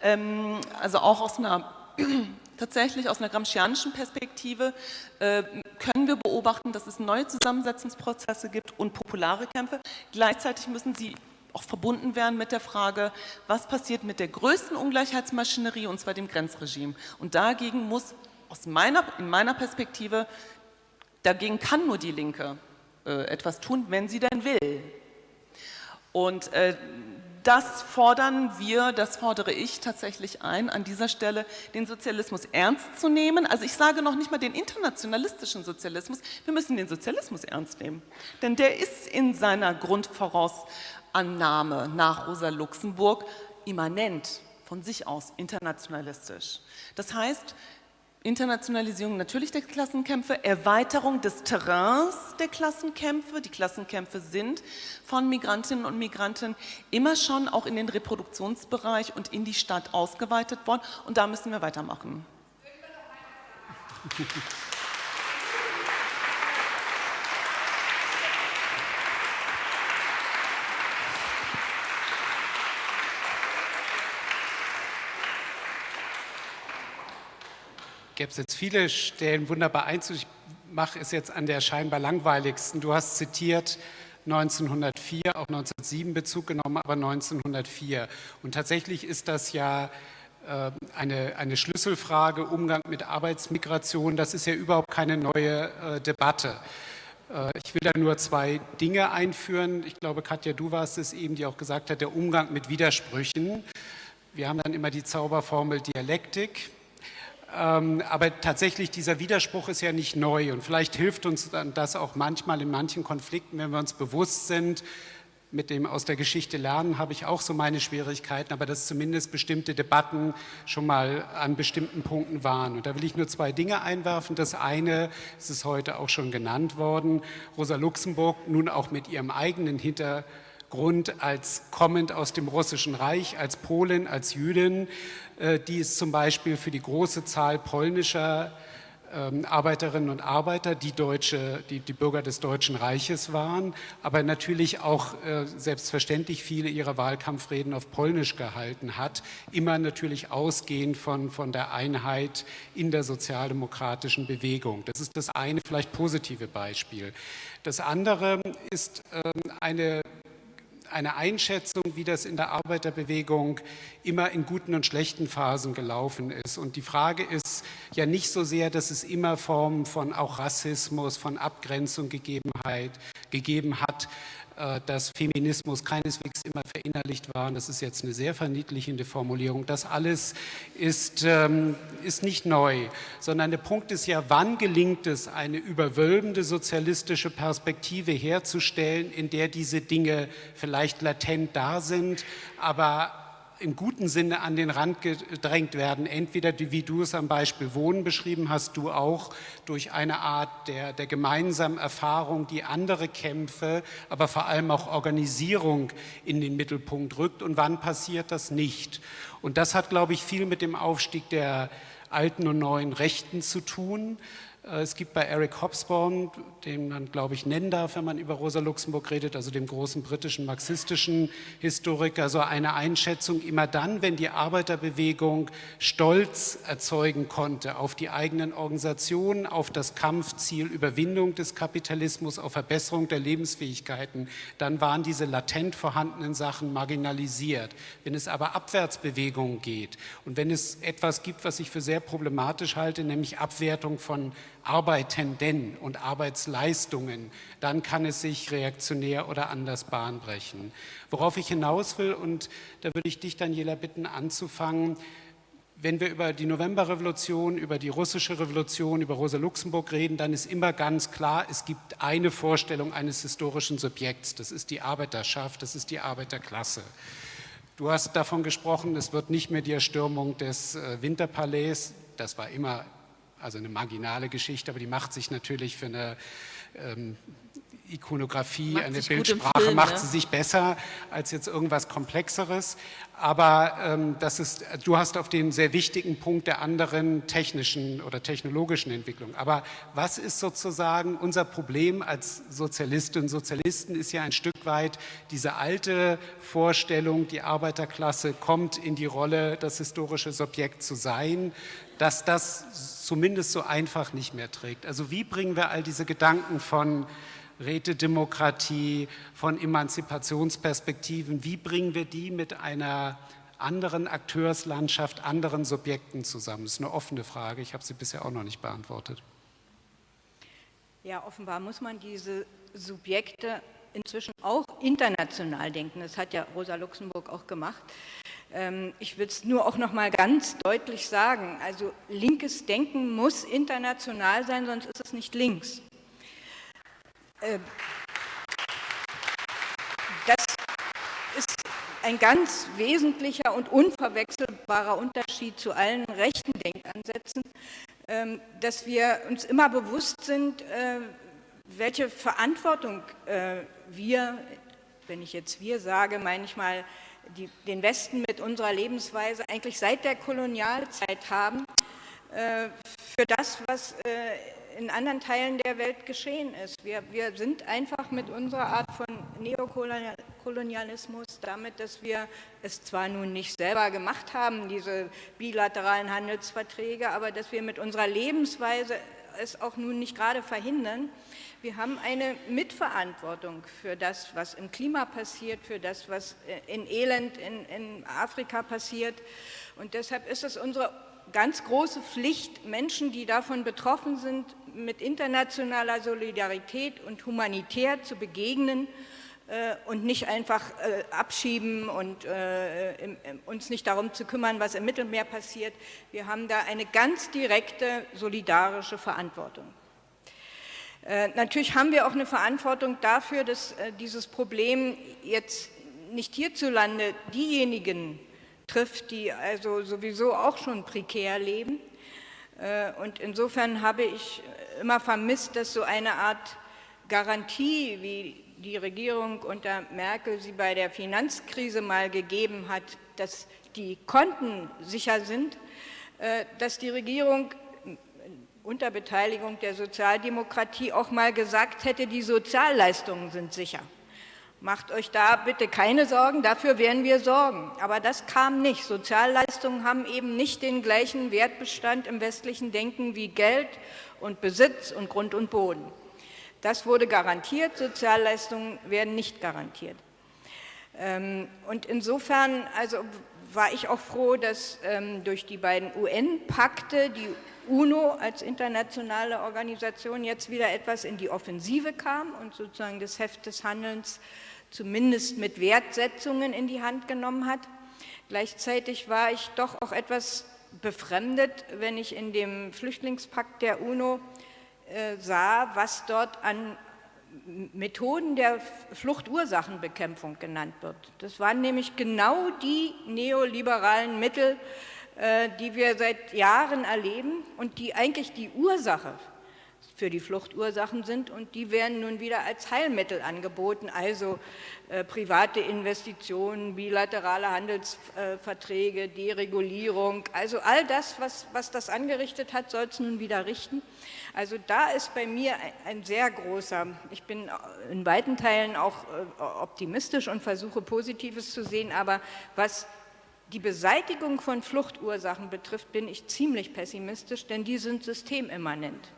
Ähm, also auch aus einer tatsächlich aus einer gramscianischen Perspektive äh, können wir beobachten, dass es neue Zusammensetzungsprozesse gibt und populare Kämpfe. Gleichzeitig müssen sie auch verbunden werden mit der Frage, was passiert mit der größten Ungleichheitsmaschinerie, und zwar dem Grenzregime. Und dagegen muss aus meiner, in meiner Perspektive, dagegen kann nur die Linke äh, etwas tun, wenn sie denn will. Und äh, das fordern wir, das fordere ich tatsächlich ein, an dieser Stelle den Sozialismus ernst zu nehmen. Also ich sage noch nicht mal den internationalistischen Sozialismus, wir müssen den Sozialismus ernst nehmen. Denn der ist in seiner Grundvorausannahme nach Rosa Luxemburg immanent von sich aus internationalistisch. Das heißt, Internationalisierung natürlich der Klassenkämpfe, Erweiterung des Terrains der Klassenkämpfe. Die Klassenkämpfe sind von Migrantinnen und Migranten immer schon auch in den Reproduktionsbereich und in die Stadt ausgeweitet worden und da müssen wir weitermachen. gäbe es jetzt viele Stellen wunderbar einzug. Ich mache es jetzt an der scheinbar langweiligsten. Du hast zitiert 1904, auch 1907 Bezug genommen, aber 1904. Und tatsächlich ist das ja äh, eine, eine Schlüsselfrage, Umgang mit Arbeitsmigration. Das ist ja überhaupt keine neue äh, Debatte. Äh, ich will da nur zwei Dinge einführen. Ich glaube, Katja, du warst es eben, die auch gesagt hat, der Umgang mit Widersprüchen. Wir haben dann immer die Zauberformel Dialektik. Ähm, aber tatsächlich, dieser Widerspruch ist ja nicht neu und vielleicht hilft uns dann das auch manchmal in manchen Konflikten, wenn wir uns bewusst sind, mit dem aus der Geschichte lernen habe ich auch so meine Schwierigkeiten, aber dass zumindest bestimmte Debatten schon mal an bestimmten Punkten waren. Und da will ich nur zwei Dinge einwerfen. Das eine, es ist heute auch schon genannt worden, Rosa Luxemburg nun auch mit ihrem eigenen Hintergrund als kommend aus dem Russischen Reich, als Polin, als Jüdin, äh, die es zum Beispiel für die große Zahl polnischer ähm, Arbeiterinnen und Arbeiter, die, Deutsche, die, die, Bürger des Deutschen Reiches waren, aber natürlich auch äh, selbstverständlich viele ihrer Wahlkampfreden auf Polnisch gehalten hat, immer natürlich ausgehend von, von der Einheit in der sozialdemokratischen Bewegung. Das ist das eine vielleicht positive Beispiel. Das andere ist ähm, eine eine Einschätzung, wie das in der Arbeiterbewegung immer in guten und schlechten Phasen gelaufen ist. Und die Frage ist ja nicht so sehr, dass es immer Formen von auch Rassismus, von Abgrenzung gegeben hat, dass Feminismus keineswegs immer verinnerlicht war, und das ist jetzt eine sehr verniedlichende Formulierung, das alles ist, ähm, ist nicht neu, sondern der Punkt ist ja, wann gelingt es, eine überwölbende sozialistische Perspektive herzustellen, in der diese Dinge vielleicht latent da sind, aber im guten Sinne an den Rand gedrängt werden. Entweder, wie du es am Beispiel Wohnen beschrieben hast, du auch durch eine Art der, der gemeinsamen Erfahrung, die andere Kämpfe, aber vor allem auch Organisierung in den Mittelpunkt rückt. Und wann passiert das nicht? Und das hat, glaube ich, viel mit dem Aufstieg der alten und neuen Rechten zu tun. Äh, es gibt bei Eric Hobsbawm, den man, glaube ich, nennen darf, wenn man über Rosa Luxemburg redet, also dem großen britischen marxistischen Historiker, so eine Einschätzung, immer dann, wenn die Arbeiterbewegung Stolz erzeugen konnte auf die eigenen Organisationen, auf das Kampfziel Überwindung des Kapitalismus, auf Verbesserung der Lebensfähigkeiten, dann waren diese latent vorhandenen Sachen marginalisiert. Wenn es aber Abwärtsbewegungen geht und wenn es etwas gibt, was ich für sehr problematisch halte, nämlich Abwertung von Arbeitenden und Arbeitsleistungen, dann kann es sich reaktionär oder anders Bahn brechen. Worauf ich hinaus will, und da würde ich dich, Daniela, bitten anzufangen, wenn wir über die Novemberrevolution, über die russische Revolution, über Rosa Luxemburg reden, dann ist immer ganz klar, es gibt eine Vorstellung eines historischen Subjekts. Das ist die Arbeiterschaft, das ist die Arbeiterklasse. Du hast davon gesprochen, es wird nicht mehr die Erstürmung des äh, Winterpalais, das war immer also eine marginale Geschichte, aber die macht sich natürlich für eine ähm, Ikonografie, macht eine Bildsprache, Film, macht ne? sie sich besser als jetzt irgendwas Komplexeres. Aber ähm, das ist, du hast auf den sehr wichtigen Punkt der anderen technischen oder technologischen Entwicklung. Aber was ist sozusagen unser Problem als Sozialistinnen und Sozialisten, ist ja ein Stück weit diese alte Vorstellung, die Arbeiterklasse kommt in die Rolle, das historische Subjekt zu sein, dass das zumindest so einfach nicht mehr trägt. Also wie bringen wir all diese Gedanken von Rätedemokratie, von Emanzipationsperspektiven, wie bringen wir die mit einer anderen Akteurslandschaft, anderen Subjekten zusammen? Das ist eine offene Frage, ich habe sie bisher auch noch nicht beantwortet. Ja, offenbar muss man diese Subjekte inzwischen auch international denken. Das hat ja Rosa Luxemburg auch gemacht. Ähm, ich will es nur auch noch mal ganz deutlich sagen, also linkes Denken muss international sein, sonst ist es nicht links. Ähm, das ist ein ganz wesentlicher und unverwechselbarer Unterschied zu allen rechten Denkansätzen, ähm, dass wir uns immer bewusst sind, äh, welche Verantwortung äh, wir, wenn ich jetzt wir sage, meine ich mal die, den Westen mit unserer Lebensweise eigentlich seit der Kolonialzeit haben, äh, für das, was äh, in anderen Teilen der Welt geschehen ist. Wir, wir sind einfach mit unserer Art von Neokolonialismus, damit, dass wir es zwar nun nicht selber gemacht haben, diese bilateralen Handelsverträge, aber dass wir mit unserer Lebensweise es auch nun nicht gerade verhindern, wir haben eine Mitverantwortung für das, was im Klima passiert, für das, was äh, in Elend in, in Afrika passiert. Und deshalb ist es unsere ganz große Pflicht, Menschen, die davon betroffen sind, mit internationaler Solidarität und humanitär zu begegnen äh, und nicht einfach äh, abschieben und äh, uns nicht darum zu kümmern, was im Mittelmeer passiert. Wir haben da eine ganz direkte solidarische Verantwortung. Äh, natürlich haben wir auch eine Verantwortung dafür, dass äh, dieses Problem jetzt nicht hierzulande diejenigen trifft, die also sowieso auch schon prekär leben. Äh, und insofern habe ich immer vermisst, dass so eine Art Garantie, wie die Regierung unter Merkel sie bei der Finanzkrise mal gegeben hat, dass die Konten sicher sind, dass die Regierung unter Beteiligung der Sozialdemokratie auch mal gesagt hätte, die Sozialleistungen sind sicher. Macht euch da bitte keine Sorgen, dafür werden wir sorgen. Aber das kam nicht. Sozialleistungen haben eben nicht den gleichen Wertbestand im westlichen Denken wie Geld und Besitz und Grund und Boden. Das wurde garantiert, Sozialleistungen werden nicht garantiert. Ähm, und insofern, also war ich auch froh, dass ähm, durch die beiden UN-Pakte die UNO als internationale Organisation jetzt wieder etwas in die Offensive kam und sozusagen das Heft des Handelns zumindest mit Wertsetzungen in die Hand genommen hat. Gleichzeitig war ich doch auch etwas befremdet, wenn ich in dem Flüchtlingspakt der UNO äh, sah, was dort an Methoden der Fluchtursachenbekämpfung genannt wird. Das waren nämlich genau die neoliberalen Mittel, die wir seit Jahren erleben und die eigentlich die Ursache für die Fluchtursachen sind und die werden nun wieder als Heilmittel angeboten, also äh, private Investitionen, bilaterale Handelsverträge, Deregulierung, also all das, was, was das angerichtet hat, soll es nun wieder richten. Also da ist bei mir ein, ein sehr großer, ich bin in weiten Teilen auch äh, optimistisch und versuche Positives zu sehen, aber was die Beseitigung von Fluchtursachen betrifft, bin ich ziemlich pessimistisch, denn die sind systemimmanent.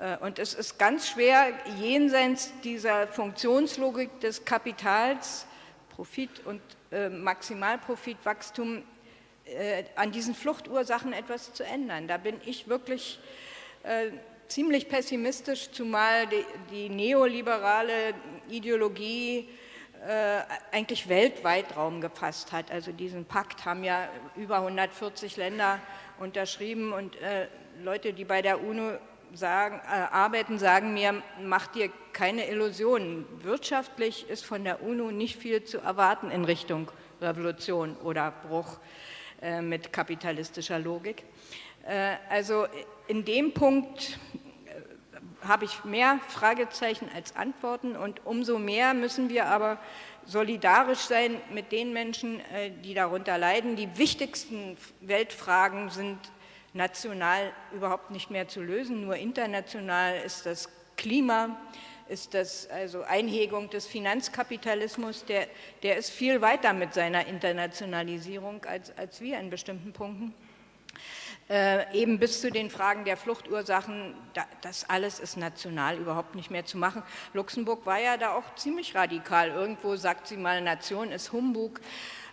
Äh, und es ist ganz schwer, jenseits dieser Funktionslogik des Kapitals, Profit und äh, Maximalprofitwachstum, äh, an diesen Fluchtursachen etwas zu ändern. Da bin ich wirklich ziemlich pessimistisch, zumal die, die neoliberale Ideologie eigentlich weltweit Raum gefasst hat. Also diesen Pakt haben ja über 140 Länder unterschrieben und Leute, die bei der UNO sagen, äh, arbeiten, sagen mir, mach dir keine Illusionen. Wirtschaftlich ist von der UNO nicht viel zu erwarten in Richtung Revolution oder Bruch äh, mit kapitalistischer Logik. Äh, also in dem Punkt äh, habe ich mehr Fragezeichen als Antworten und umso mehr müssen wir aber solidarisch sein mit den Menschen, äh, die darunter leiden. Die wichtigsten Weltfragen sind national überhaupt nicht mehr zu lösen, nur international ist das Klima, ist das also Einhegung des Finanzkapitalismus, der, der ist viel weiter mit seiner Internationalisierung als, als wir in bestimmten Punkten. Äh, eben bis zu den Fragen der Fluchtursachen, da, das alles ist national überhaupt nicht mehr zu machen. Luxemburg war ja da auch ziemlich radikal. Irgendwo sagt sie mal, Nation ist Humbug.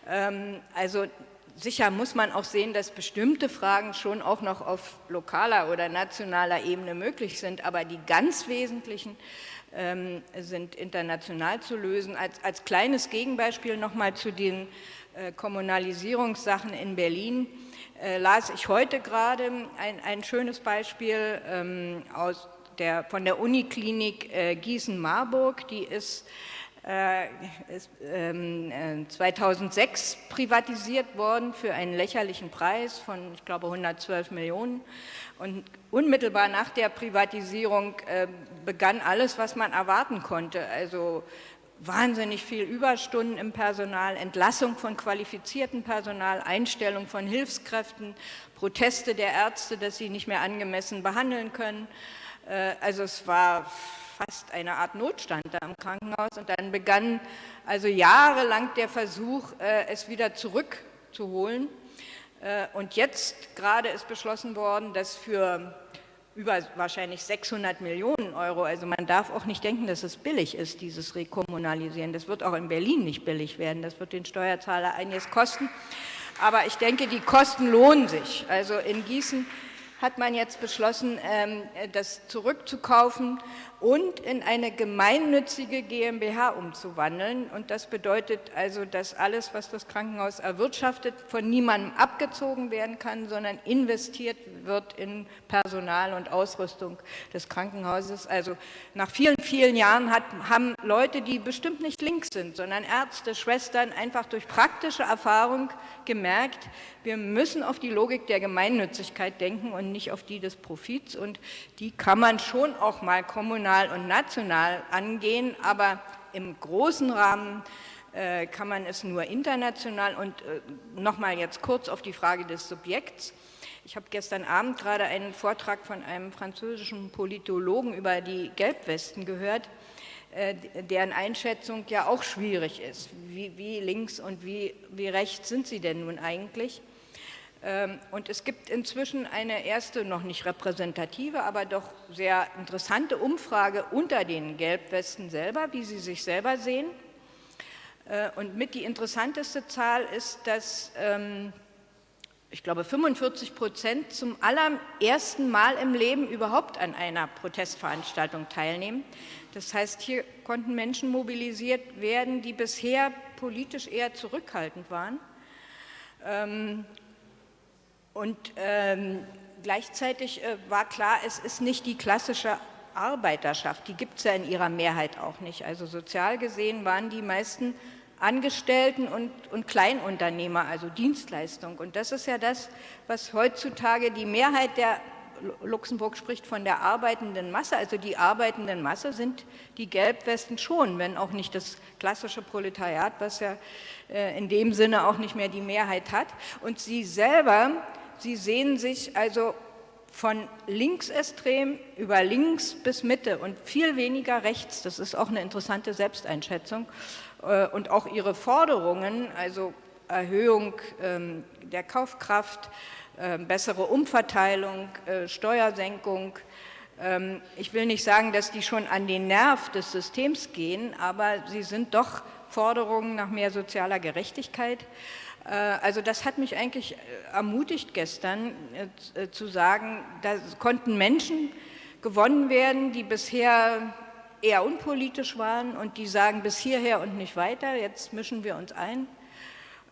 Ähm, also sicher muss man auch sehen, dass bestimmte Fragen schon auch noch auf lokaler oder nationaler Ebene möglich sind, aber die ganz wesentlichen ähm, sind international zu lösen. Als, als kleines Gegenbeispiel nochmal zu den äh, Kommunalisierungssachen in Berlin äh, las ich heute gerade ein, ein schönes Beispiel ähm, aus der, von der Uniklinik äh, Gießen-Marburg, die ist äh, ist 2006 ähm, äh, privatisiert worden für einen lächerlichen Preis von, ich glaube, 112 Millionen. Und unmittelbar nach der Privatisierung äh, begann alles, was man erwarten konnte. Also wahnsinnig viel Überstunden im Personal, Entlassung von qualifiziertem Personal, Einstellung von Hilfskräften, Proteste der Ärzte, dass sie nicht mehr angemessen behandeln können. Also es war fast eine Art Notstand da im Krankenhaus und dann begann also jahrelang der Versuch, äh, es wieder zurückzuholen. Äh, und jetzt gerade ist beschlossen worden, dass für über wahrscheinlich 600 Millionen Euro, also man darf auch nicht denken, dass es billig ist, dieses Rekommunalisieren. Das wird auch in Berlin nicht billig werden, das wird den Steuerzahler einiges kosten. Aber ich denke, die Kosten lohnen sich. Also in Gießen hat man jetzt beschlossen, ähm, das zurückzukaufen und in eine gemeinnützige GmbH umzuwandeln. Und das bedeutet also, dass alles, was das Krankenhaus erwirtschaftet, von niemandem abgezogen werden kann, sondern investiert wird in Personal und Ausrüstung des Krankenhauses. Also nach vielen, vielen Jahren hat, haben Leute, die bestimmt nicht links sind, sondern Ärzte, Schwestern, einfach durch praktische Erfahrung gemerkt, wir müssen auf die Logik der Gemeinnützigkeit denken und nicht auf die des Profits. Und die kann man schon auch mal kommunal und national angehen, aber im großen Rahmen äh, kann man es nur international und äh, nochmal jetzt kurz auf die Frage des Subjekts. Ich habe gestern Abend gerade einen Vortrag von einem französischen Politologen über die Gelbwesten gehört, äh, deren Einschätzung ja auch schwierig ist. Wie, wie links und wie, wie rechts sind sie denn nun eigentlich? Ähm, und es gibt inzwischen eine erste, noch nicht repräsentative, aber doch sehr interessante Umfrage unter den Gelbwesten selber, wie sie sich selber sehen. Äh, und mit die interessanteste Zahl ist, dass ähm, ich glaube 45 Prozent zum allerersten Mal im Leben überhaupt an einer Protestveranstaltung teilnehmen. Das heißt, hier konnten Menschen mobilisiert werden, die bisher politisch eher zurückhaltend waren. Und ähm, gleichzeitig äh, war klar, es ist nicht die klassische Arbeiterschaft, die gibt es ja in ihrer Mehrheit auch nicht. Also sozial gesehen waren die meisten Angestellten und, und Kleinunternehmer, also Dienstleistung. Und das ist ja das, was heutzutage die Mehrheit der Luxemburg spricht von der arbeitenden Masse, also die arbeitenden Masse sind die Gelbwesten schon, wenn auch nicht das klassische Proletariat, was ja äh, in dem Sinne auch nicht mehr die Mehrheit hat. Und sie selber, sie sehen sich also von linksextrem über links bis Mitte und viel weniger rechts. Das ist auch eine interessante Selbsteinschätzung. Äh, und auch ihre Forderungen, also Erhöhung ähm, der Kaufkraft, ähm, bessere Umverteilung, äh, Steuersenkung. Ähm, ich will nicht sagen, dass die schon an den Nerv des Systems gehen, aber sie sind doch Forderungen nach mehr sozialer Gerechtigkeit. Äh, also das hat mich eigentlich ermutigt gestern zu sagen, da konnten Menschen gewonnen werden, die bisher eher unpolitisch waren und die sagen bis hierher und nicht weiter, jetzt mischen wir uns ein.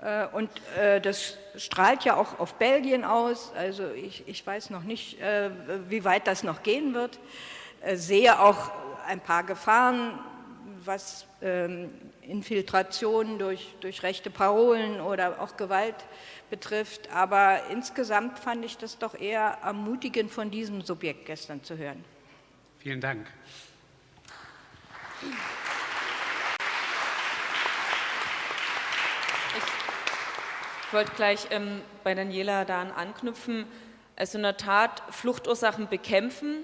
Äh, und äh, das strahlt ja auch auf Belgien aus, also ich, ich weiß noch nicht, äh, wie weit das noch gehen wird. Sehe auch ein paar Gefahren, was ähm, Infiltrationen durch, durch rechte Parolen oder auch Gewalt betrifft, aber insgesamt fand ich das doch eher ermutigend von diesem Subjekt gestern zu hören. Vielen Dank. Ich wollte gleich ähm, bei Daniela daran anknüpfen. Also in der Tat Fluchtursachen bekämpfen.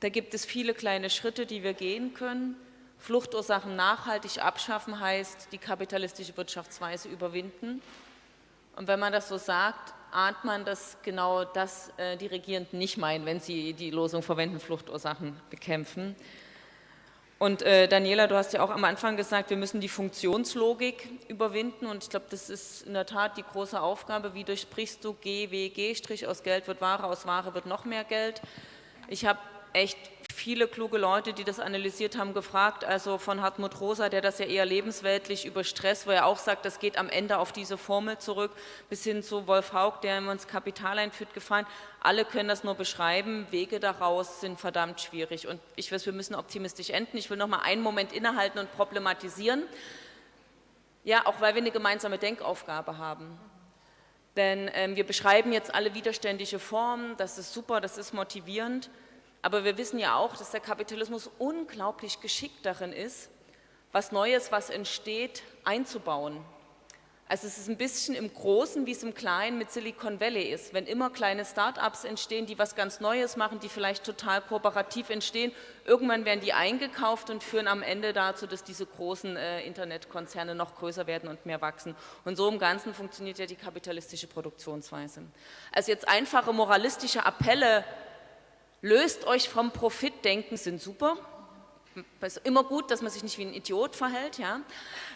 Da gibt es viele kleine Schritte, die wir gehen können. Fluchtursachen nachhaltig abschaffen heißt, die kapitalistische Wirtschaftsweise überwinden. Und wenn man das so sagt, ahnt man, dass genau das äh, die Regierenden nicht meinen, wenn sie die Losung verwenden, Fluchtursachen bekämpfen. Und äh, Daniela, du hast ja auch am Anfang gesagt, wir müssen die Funktionslogik überwinden und ich glaube, das ist in der Tat die große Aufgabe. Wie durchbrichst du G, W, G, Strich, aus Geld wird Ware, aus Ware wird noch mehr Geld. Ich habe echt viele kluge Leute, die das analysiert haben, gefragt, also von Hartmut Rosa, der das ja eher lebensweltlich über Stress, wo er auch sagt, das geht am Ende auf diese Formel zurück, bis hin zu Wolf Haug, der uns Kapital einführt, gefallen. Alle können das nur beschreiben, Wege daraus sind verdammt schwierig und ich weiß, wir müssen optimistisch enden. Ich will noch mal einen Moment innehalten und problematisieren. Ja, auch weil wir eine gemeinsame Denkaufgabe haben. Denn ähm, wir beschreiben jetzt alle widerständige Formen, das ist super, das ist motivierend. Aber wir wissen ja auch, dass der Kapitalismus unglaublich geschickt darin ist, was Neues, was entsteht, einzubauen. Also es ist ein bisschen im Großen, wie es im Kleinen mit Silicon Valley ist. Wenn immer kleine Start-ups entstehen, die was ganz Neues machen, die vielleicht total kooperativ entstehen, irgendwann werden die eingekauft und führen am Ende dazu, dass diese großen äh, Internetkonzerne noch größer werden und mehr wachsen. Und so im Ganzen funktioniert ja die kapitalistische Produktionsweise. Also jetzt einfache moralistische Appelle löst euch vom Profitdenken, sind super. Es ist immer gut, dass man sich nicht wie ein Idiot verhält, ja.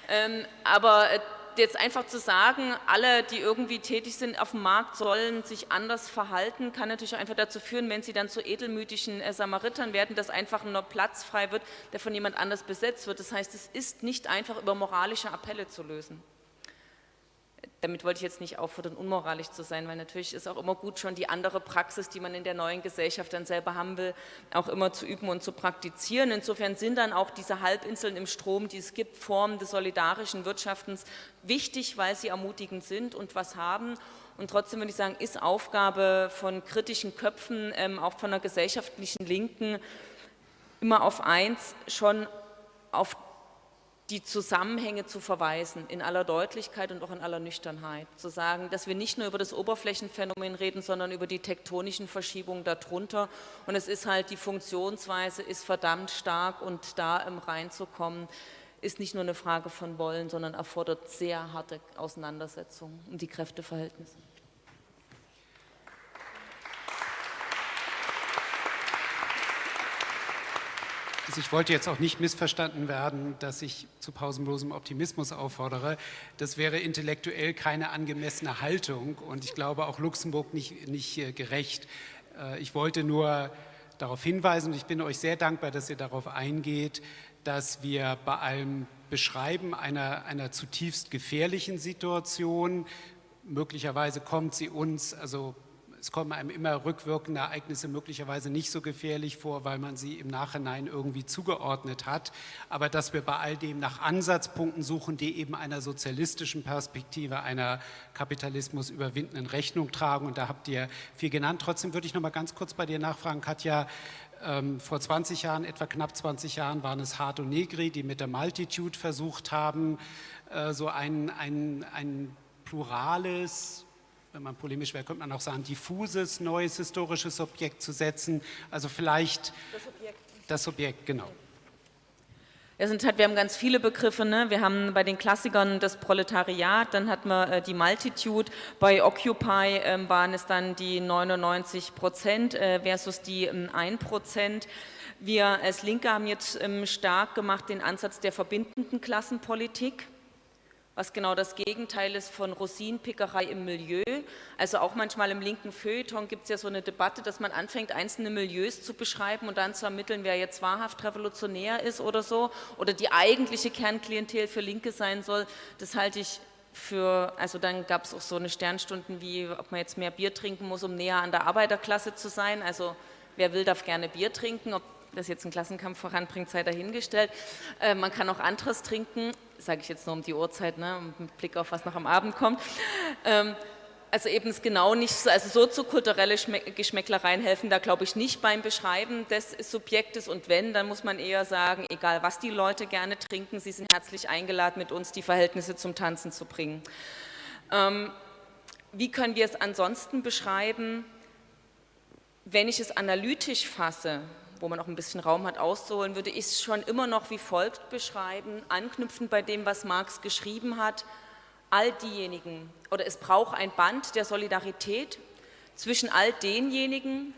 Ähm, aber äh, jetzt einfach zu sagen, alle, die irgendwie tätig sind auf dem Markt, sollen sich anders verhalten, kann natürlich einfach dazu führen, wenn sie dann zu edelmütigen äh, Samaritern werden, dass einfach nur Platz frei wird, der von jemand anders besetzt wird. Das heißt, es ist nicht einfach über moralische Appelle zu lösen damit wollte ich jetzt nicht auffordern, unmoralisch zu sein, weil natürlich ist auch immer gut, schon die andere Praxis, die man in der neuen Gesellschaft dann selber haben will, auch immer zu üben und zu praktizieren. Insofern sind dann auch diese Halbinseln im Strom, die es gibt, Formen des solidarischen Wirtschaftens wichtig, weil sie ermutigend sind und was haben. Und trotzdem würde ich sagen, ist Aufgabe von kritischen Köpfen, ähm, auch von der gesellschaftlichen Linken, immer auf eins, schon auf die Zusammenhänge zu verweisen, in aller Deutlichkeit und auch in aller Nüchternheit. Zu sagen, dass wir nicht nur über das Oberflächenphänomen reden, sondern über die tektonischen Verschiebungen darunter. Und es ist halt, die Funktionsweise ist verdammt stark und da im reinzukommen, ist nicht nur eine Frage von Wollen, sondern erfordert sehr harte Auseinandersetzungen um die Kräfteverhältnisse. Also ich wollte jetzt auch nicht missverstanden werden, dass ich zu pausenlosem Optimismus auffordere. Das wäre intellektuell keine angemessene Haltung und ich glaube auch Luxemburg nicht, nicht äh, gerecht. Äh, ich wollte nur darauf hinweisen und ich bin euch sehr dankbar, dass ihr darauf eingeht, dass wir bei allem Beschreiben einer, einer zutiefst gefährlichen Situation, möglicherweise kommt sie uns, also es kommen einem immer rückwirkende Ereignisse möglicherweise nicht so gefährlich vor, weil man sie im Nachhinein irgendwie zugeordnet hat. Aber dass wir bei all dem nach Ansatzpunkten suchen, die eben einer sozialistischen Perspektive, einer Kapitalismus überwindenden Rechnung tragen. Und da habt ihr viel genannt. Trotzdem würde ich noch mal ganz kurz bei dir nachfragen, Katja. Ähm, vor 20 Jahren, etwa knapp 20 Jahren, waren es Hart und Negri, die mit der Multitude versucht haben, äh, so ein, ein, ein plurales, wenn man polemisch wäre, könnte man auch sagen, diffuses neues historisches Objekt zu setzen. Also vielleicht das Objekt, das Objekt genau. Ja, sind halt, wir haben ganz viele Begriffe. Ne? Wir haben bei den Klassikern das Proletariat, dann hatten wir äh, die Multitude. Bei Occupy äh, waren es dann die 99 Prozent äh, versus die äh, 1 Prozent. Wir als Linke haben jetzt ähm, stark gemacht den Ansatz der verbindenden Klassenpolitik was genau das Gegenteil ist von Rosinenpickerei im Milieu. Also auch manchmal im linken Feuilleton gibt es ja so eine Debatte, dass man anfängt, einzelne Milieus zu beschreiben und dann zu ermitteln, wer jetzt wahrhaft revolutionär ist oder so oder die eigentliche Kernklientel für Linke sein soll. Das halte ich für, also dann gab es auch so eine Sternstunden wie, ob man jetzt mehr Bier trinken muss, um näher an der Arbeiterklasse zu sein. Also wer will, darf gerne Bier trinken. Ob das jetzt einen Klassenkampf voranbringt, sei dahingestellt. Äh, man kann auch anderes trinken, sage ich jetzt nur um die Uhrzeit, ne, mit Blick auf was noch am Abend kommt. Ähm, also eben es genau nicht so, also soziokulturelle Geschmäcklereien helfen da glaube ich nicht beim Beschreiben des Subjektes und wenn, dann muss man eher sagen, egal was die Leute gerne trinken, sie sind herzlich eingeladen, mit uns die Verhältnisse zum Tanzen zu bringen. Ähm, wie können wir es ansonsten beschreiben? Wenn ich es analytisch fasse, wo man auch ein bisschen Raum hat auszuholen, würde ich es schon immer noch wie folgt beschreiben, anknüpfend bei dem, was Marx geschrieben hat, all diejenigen, oder es braucht ein Band der Solidarität zwischen all denjenigen,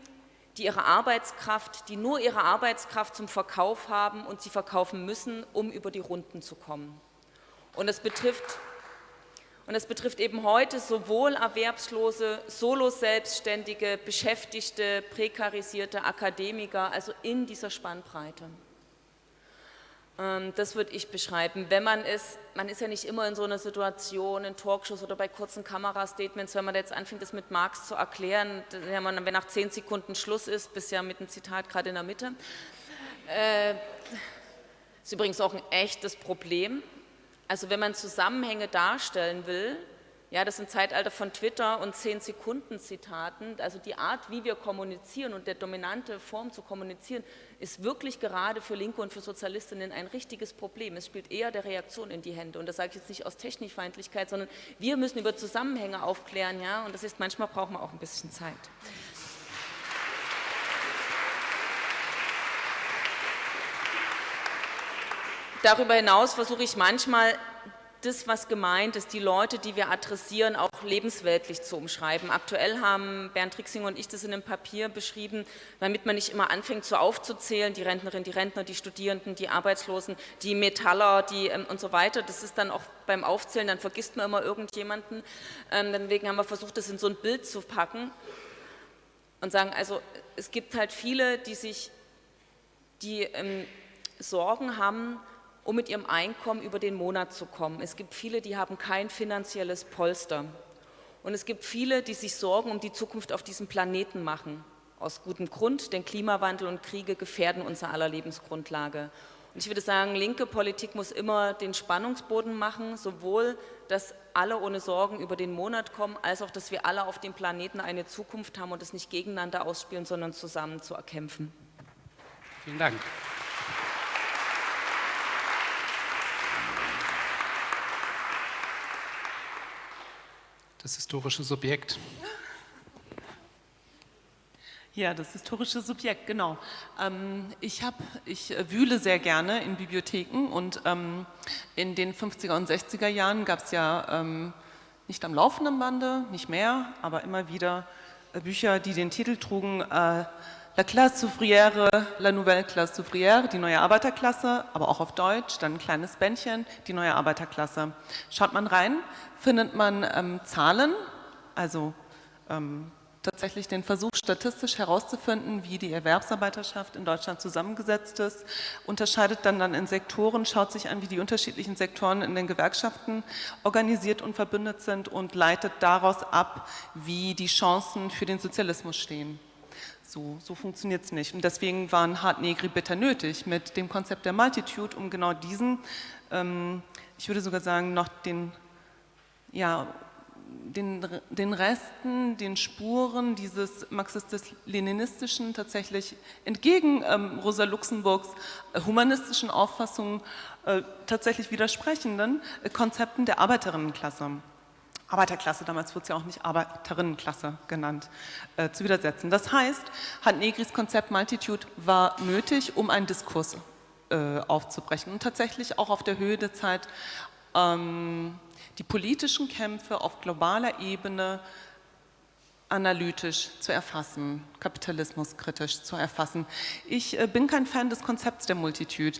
die ihre Arbeitskraft, die nur ihre Arbeitskraft zum Verkauf haben und sie verkaufen müssen, um über die Runden zu kommen. Und es betrifft und das betrifft eben heute sowohl Erwerbslose, Solo-Selbstständige, Beschäftigte, prekarisierte Akademiker, also in dieser Spannbreite. Ähm, das würde ich beschreiben. Wenn man ist, man ist ja nicht immer in so einer Situation, in Talkshows oder bei kurzen Kamerastatements, wenn man jetzt anfängt, das mit Marx zu erklären, wenn nach zehn Sekunden Schluss ist, bis ja mit einem Zitat gerade in der Mitte. Äh, ist übrigens auch ein echtes Problem. Also wenn man Zusammenhänge darstellen will, ja, das ist ein Zeitalter von Twitter und 10-Sekunden-Zitaten, also die Art, wie wir kommunizieren und der dominante Form zu kommunizieren, ist wirklich gerade für Linke und für Sozialistinnen ein richtiges Problem. Es spielt eher der Reaktion in die Hände und das sage ich jetzt nicht aus Technikfeindlichkeit, sondern wir müssen über Zusammenhänge aufklären, ja, und das ist, manchmal brauchen wir auch ein bisschen Zeit. Darüber hinaus versuche ich manchmal, das, was gemeint ist, die Leute, die wir adressieren, auch lebensweltlich zu umschreiben. Aktuell haben Bernd Rixing und ich das in einem Papier beschrieben, damit man nicht immer anfängt, so aufzuzählen, die Rentnerin, die Rentner, die Studierenden, die Arbeitslosen, die Metaller die, ähm, und so weiter. Das ist dann auch beim Aufzählen, dann vergisst man immer irgendjemanden. Ähm, deswegen haben wir versucht, das in so ein Bild zu packen und sagen, also es gibt halt viele, die sich, die ähm, Sorgen haben, um mit ihrem Einkommen über den Monat zu kommen. Es gibt viele, die haben kein finanzielles Polster. Und es gibt viele, die sich Sorgen um die Zukunft auf diesem Planeten machen. Aus gutem Grund, denn Klimawandel und Kriege gefährden unser aller Lebensgrundlage. Und ich würde sagen, linke Politik muss immer den Spannungsboden machen, sowohl, dass alle ohne Sorgen über den Monat kommen, als auch, dass wir alle auf dem Planeten eine Zukunft haben und es nicht gegeneinander ausspielen, sondern zusammen zu erkämpfen. Vielen Dank. Das historische Subjekt. Ja, das historische Subjekt, genau. Ähm, ich, hab, ich äh, wühle sehr gerne in Bibliotheken und ähm, in den 50er und 60er Jahren gab es ja ähm, nicht am laufenden Bande, nicht mehr, aber immer wieder äh, Bücher, die den Titel trugen, äh, La classe ouvrière, la nouvelle classe ouvrière, die neue Arbeiterklasse, aber auch auf Deutsch, dann ein kleines Bändchen, die neue Arbeiterklasse. Schaut man rein, findet man ähm, Zahlen, also ähm, tatsächlich den Versuch, statistisch herauszufinden, wie die Erwerbsarbeiterschaft in Deutschland zusammengesetzt ist, unterscheidet dann, dann in Sektoren, schaut sich an, wie die unterschiedlichen Sektoren in den Gewerkschaften organisiert und verbündet sind und leitet daraus ab, wie die Chancen für den Sozialismus stehen. So, so funktioniert es nicht. Und deswegen waren Hart Negri bitter nötig mit dem Konzept der Multitude, um genau diesen, ähm, ich würde sogar sagen, noch den ja, den, den Resten, den Spuren dieses marxistisch-leninistischen tatsächlich entgegen ähm, Rosa Luxemburgs äh, humanistischen Auffassungen äh, tatsächlich widersprechenden äh, Konzepten der Arbeiterinnenklasse. Arbeiterklasse, damals wurde es ja auch nicht Arbeiterinnenklasse genannt, äh, zu widersetzen. Das heißt, Hand Negris Konzept Multitude war nötig, um einen Diskurs äh, aufzubrechen und tatsächlich auch auf der Höhe der Zeit ähm, die politischen Kämpfe auf globaler Ebene analytisch zu erfassen, kapitalismuskritisch zu erfassen. Ich äh, bin kein Fan des Konzepts der Multitude.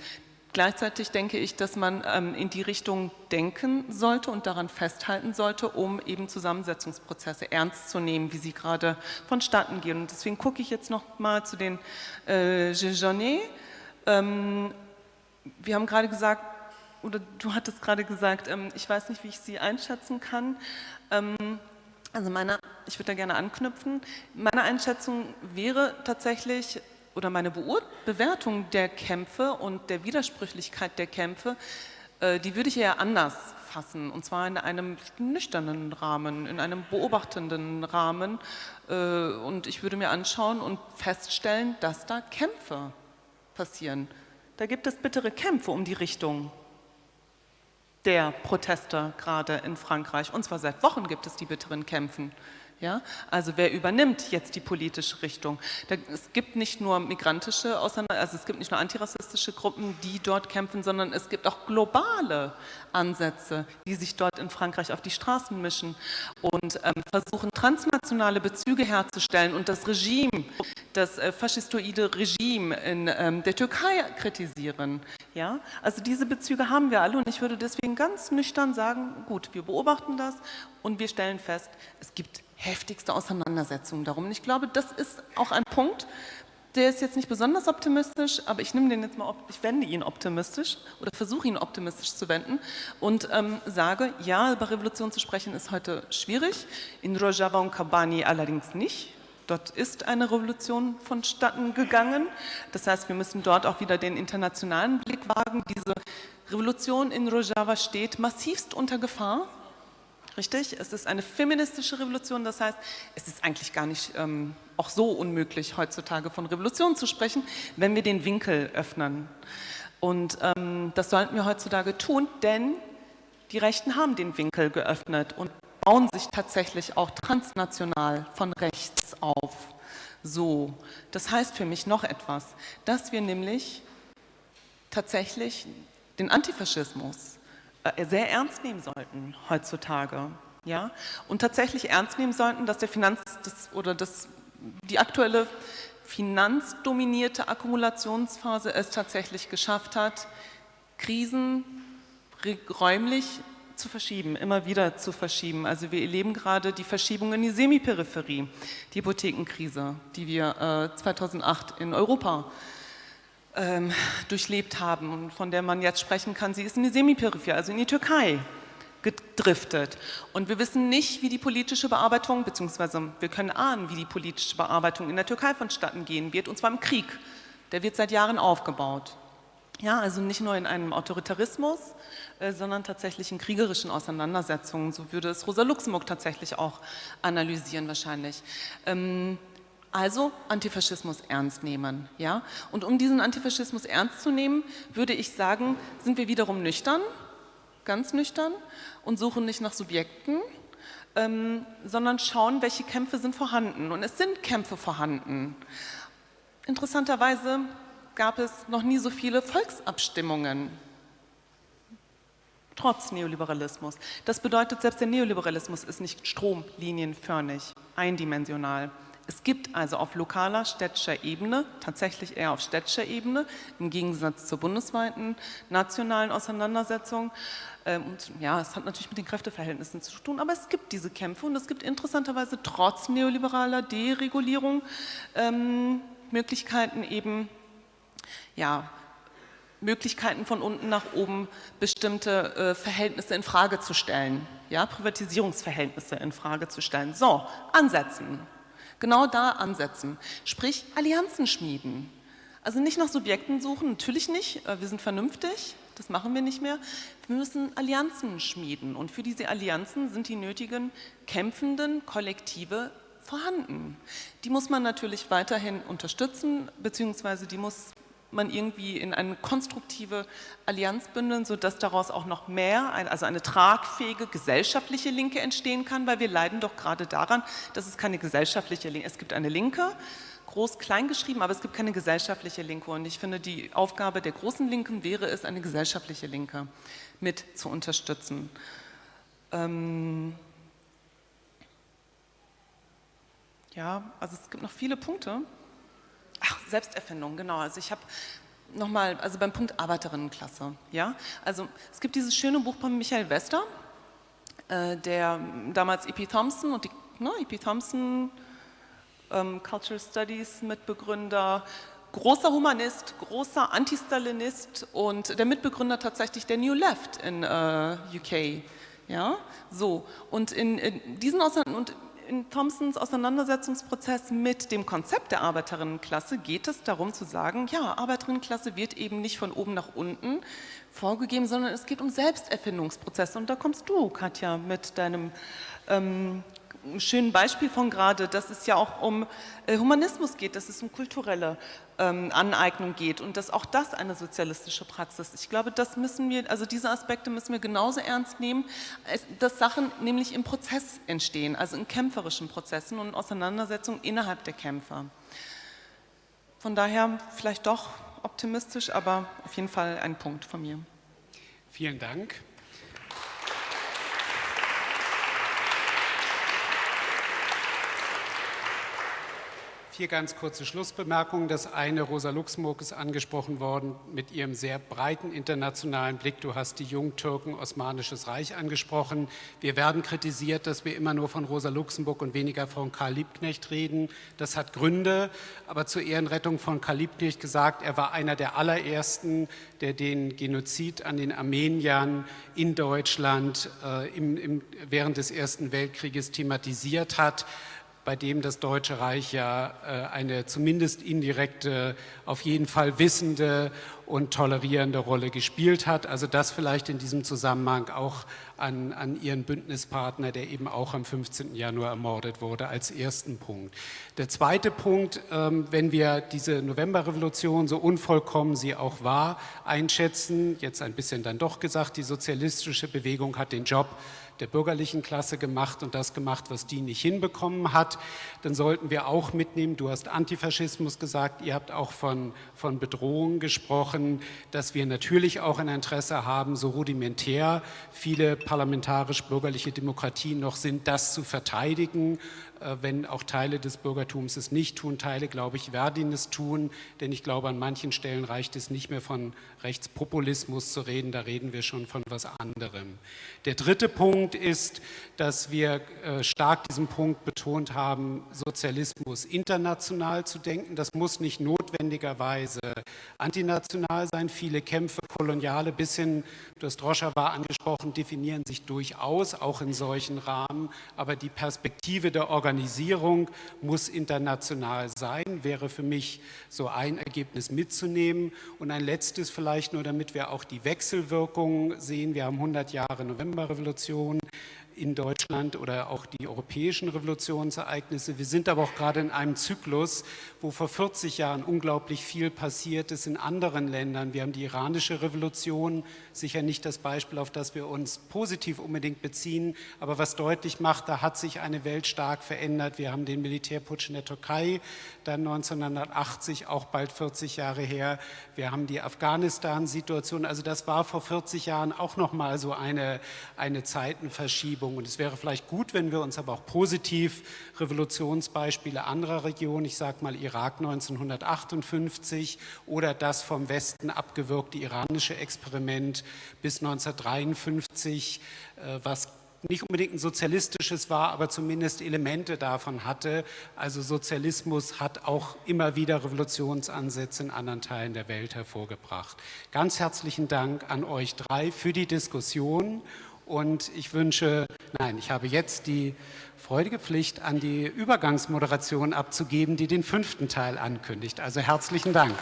Gleichzeitig denke ich, dass man ähm, in die Richtung denken sollte und daran festhalten sollte, um eben Zusammensetzungsprozesse ernst zu nehmen, wie sie gerade vonstatten gehen. Und deswegen gucke ich jetzt noch mal zu den äh, Ähm, wir haben gerade gesagt, oder du hattest gerade gesagt, ähm, ich weiß nicht, wie ich sie einschätzen kann. Ähm, also meine, ich würde da gerne anknüpfen. Meine Einschätzung wäre tatsächlich, oder meine Beur Bewertung der Kämpfe und der Widersprüchlichkeit der Kämpfe, äh, die würde ich eher anders fassen, und zwar in einem nüchternen Rahmen, in einem beobachtenden Rahmen. Äh, und ich würde mir anschauen und feststellen, dass da Kämpfe passieren. Da gibt es bittere Kämpfe um die Richtung der Proteste gerade in Frankreich. Und zwar seit Wochen gibt es die bitteren Kämpfen. Ja? Also wer übernimmt jetzt die politische Richtung? es gibt nicht nur migrantische Auseinander also es gibt nicht nur antirassistische Gruppen, die dort kämpfen, sondern es gibt auch globale Ansätze, die sich dort in Frankreich auf die Straßen mischen und ähm, versuchen, transnationale Bezüge herzustellen und das Regime, das äh, faschistoide Regime in ähm, der Türkei kritisieren. Ja? Also diese Bezüge haben wir alle und ich würde deswegen ganz nüchtern sagen, gut, wir beobachten das und wir stellen fest, es gibt heftigste Auseinandersetzungen darum. Und ich glaube, das ist auch ein Punkt, der ist jetzt nicht besonders optimistisch, aber ich nehme den jetzt mal, ich wende ihn optimistisch oder versuche ihn optimistisch zu wenden und ähm, sage, ja, über Revolution zu sprechen ist heute schwierig, in Rojava und Kabani allerdings nicht. Dort ist eine Revolution vonstatten gegangen. Das heißt, wir müssen dort auch wieder den internationalen Blick wagen. Diese Revolution in Rojava steht massivst unter Gefahr. Richtig? Es ist eine feministische Revolution, das heißt, es ist eigentlich gar nicht ähm, auch so unmöglich, heutzutage von Revolution zu sprechen, wenn wir den Winkel öffnen. Und ähm, das sollten wir heutzutage tun, denn die Rechten haben den Winkel geöffnet und bauen sich tatsächlich auch transnational von rechts auf. So, das heißt für mich noch etwas, dass wir nämlich tatsächlich den Antifaschismus sehr ernst nehmen sollten heutzutage. Ja? Und tatsächlich ernst nehmen sollten, dass der Finanz das, oder das, die aktuelle finanzdominierte Akkumulationsphase es tatsächlich geschafft hat, Krisen räumlich zu verschieben, immer wieder zu verschieben. Also wir erleben gerade die Verschiebung in die Semiperipherie, die Hypothekenkrise, die wir äh, 2008 in Europa ähm, durchlebt haben und von der man jetzt sprechen kann, sie ist in die Semiperipherie, also in die Türkei gedriftet. Und wir wissen nicht, wie die politische Bearbeitung, beziehungsweise wir können ahnen, wie die politische Bearbeitung in der Türkei vonstatten gehen wird, und zwar im Krieg. Der wird seit Jahren aufgebaut. Ja, also nicht nur in einem Autoritarismus, äh, sondern tatsächlich in kriegerischen Auseinandersetzungen. So würde es Rosa Luxemburg tatsächlich auch analysieren wahrscheinlich. Ähm, also Antifaschismus ernst nehmen. Ja? Und um diesen Antifaschismus ernst zu nehmen, würde ich sagen, sind wir wiederum nüchtern, ganz nüchtern und suchen nicht nach Subjekten, ähm, sondern schauen, welche Kämpfe sind vorhanden. Und es sind Kämpfe vorhanden. Interessanterweise gab es noch nie so viele Volksabstimmungen, trotz Neoliberalismus. Das bedeutet, selbst der Neoliberalismus ist nicht stromlinienförmig, eindimensional. Es gibt also auf lokaler städtischer Ebene, tatsächlich eher auf städtischer Ebene, im Gegensatz zur bundesweiten nationalen Auseinandersetzung, ähm, und ja, es hat natürlich mit den Kräfteverhältnissen zu tun, aber es gibt diese Kämpfe und es gibt interessanterweise trotz neoliberaler Deregulierung ähm, Möglichkeiten eben, ja, Möglichkeiten von unten nach oben bestimmte äh, Verhältnisse in Frage zu stellen, ja, Privatisierungsverhältnisse in Frage zu stellen. So, ansetzen. Genau da ansetzen. Sprich, Allianzen schmieden. Also nicht nach Subjekten suchen, natürlich nicht, äh, wir sind vernünftig, das machen wir nicht mehr. Wir müssen Allianzen schmieden und für diese Allianzen sind die nötigen kämpfenden Kollektive vorhanden. Die muss man natürlich weiterhin unterstützen, beziehungsweise die muss man irgendwie in eine konstruktive Allianz bündeln, sodass daraus auch noch mehr, also eine tragfähige gesellschaftliche Linke entstehen kann, weil wir leiden doch gerade daran, dass es keine gesellschaftliche Linke, es gibt eine Linke, groß klein geschrieben, aber es gibt keine gesellschaftliche Linke und ich finde, die Aufgabe der großen Linken wäre es, eine gesellschaftliche Linke mit zu unterstützen. Ähm ja, also es gibt noch viele Punkte. Ach, Selbsterfindung, genau. Also ich habe nochmal, also beim Punkt Arbeiterinnenklasse, ja. Also es gibt dieses schöne Buch von Michael Wester, äh, der damals E.P. Thompson und die, ne, E.P. Thompson, ähm, Cultural Studies Mitbegründer, großer Humanist, großer Antistalinist und der Mitbegründer tatsächlich der New Left in äh, UK. Ja, so. Und in, in diesen und in Thompsons Auseinandersetzungsprozess mit dem Konzept der Arbeiterinnenklasse geht es darum zu sagen, ja, Arbeiterinnenklasse wird eben nicht von oben nach unten vorgegeben, sondern es geht um Selbsterfindungsprozesse. Und da kommst du, Katja, mit deinem ähm, schönen Beispiel von gerade, dass es ja auch um äh, Humanismus geht, dass es um kulturelle ähm, Aneignung geht und dass auch das eine sozialistische Praxis ist. Ich glaube, das müssen wir, also diese Aspekte müssen wir genauso ernst nehmen, dass Sachen nämlich im Prozess entstehen, also in kämpferischen Prozessen und Auseinandersetzungen innerhalb der Kämpfer. Von daher vielleicht doch optimistisch, aber auf jeden Fall ein Punkt von mir. Vielen Dank. Vier ganz kurze Schlussbemerkungen. Das eine, Rosa Luxemburg ist angesprochen worden mit ihrem sehr breiten internationalen Blick. Du hast die Jungtürken, Osmanisches Reich angesprochen. Wir werden kritisiert, dass wir immer nur von Rosa Luxemburg und weniger von Karl Liebknecht reden. Das hat Gründe, aber zur Ehrenrettung von Karl Liebknecht gesagt, er war einer der allerersten, der den Genozid an den Armeniern in Deutschland äh, im, im, während des Ersten Weltkrieges thematisiert hat bei dem das Deutsche Reich ja äh, eine zumindest indirekte, auf jeden Fall wissende und tolerierende Rolle gespielt hat. Also das vielleicht in diesem Zusammenhang auch an, an Ihren Bündnispartner, der eben auch am 15. Januar ermordet wurde, als ersten Punkt. Der zweite Punkt, ähm, wenn wir diese Novemberrevolution, so unvollkommen sie auch war, einschätzen, jetzt ein bisschen dann doch gesagt, die sozialistische Bewegung hat den Job, der bürgerlichen Klasse gemacht und das gemacht, was die nicht hinbekommen hat, dann sollten wir auch mitnehmen, du hast Antifaschismus gesagt, ihr habt auch von, von Bedrohungen gesprochen, dass wir natürlich auch ein Interesse haben, so rudimentär viele parlamentarisch-bürgerliche Demokratien noch sind, das zu verteidigen wenn auch Teile des Bürgertums es nicht tun. Teile, glaube ich, werden es tun, denn ich glaube, an manchen Stellen reicht es nicht mehr von Rechtspopulismus zu reden, da reden wir schon von was anderem. Der dritte Punkt ist, dass wir äh, stark diesen Punkt betont haben, Sozialismus international zu denken. Das muss nicht notwendigerweise antinational sein. Viele Kämpfe, koloniale bis hin, du hast Rojava angesprochen, definieren sich durchaus auch in solchen Rahmen, aber die Perspektive der Organisation Organisierung muss international sein, wäre für mich so ein Ergebnis mitzunehmen. Und ein letztes vielleicht nur, damit wir auch die Wechselwirkungen sehen. Wir haben 100 Jahre Novemberrevolution in Deutschland oder auch die europäischen Revolutionsereignisse. Wir sind aber auch gerade in einem Zyklus, wo vor 40 Jahren unglaublich viel passiert ist in anderen Ländern. Wir haben die iranische Revolution, sicher nicht das Beispiel, auf das wir uns positiv unbedingt beziehen, aber was deutlich macht, da hat sich eine Welt stark verändert. Wir haben den Militärputsch in der Türkei, dann 1980, auch bald 40 Jahre her. Wir haben die Afghanistan-Situation, also das war vor 40 Jahren auch nochmal so eine, eine Zeitenverschiebung. Verschiebung. Und es wäre vielleicht gut, wenn wir uns aber auch positiv Revolutionsbeispiele anderer Regionen, ich sage mal Irak 1958 oder das vom Westen abgewirkte iranische Experiment bis 1953, äh, was nicht unbedingt ein sozialistisches war, aber zumindest Elemente davon hatte. Also Sozialismus hat auch immer wieder Revolutionsansätze in anderen Teilen der Welt hervorgebracht. Ganz herzlichen Dank an euch drei für die Diskussion und ich wünsche, nein, ich habe jetzt die freudige Pflicht, an die Übergangsmoderation abzugeben, die den fünften Teil ankündigt. Also herzlichen Dank.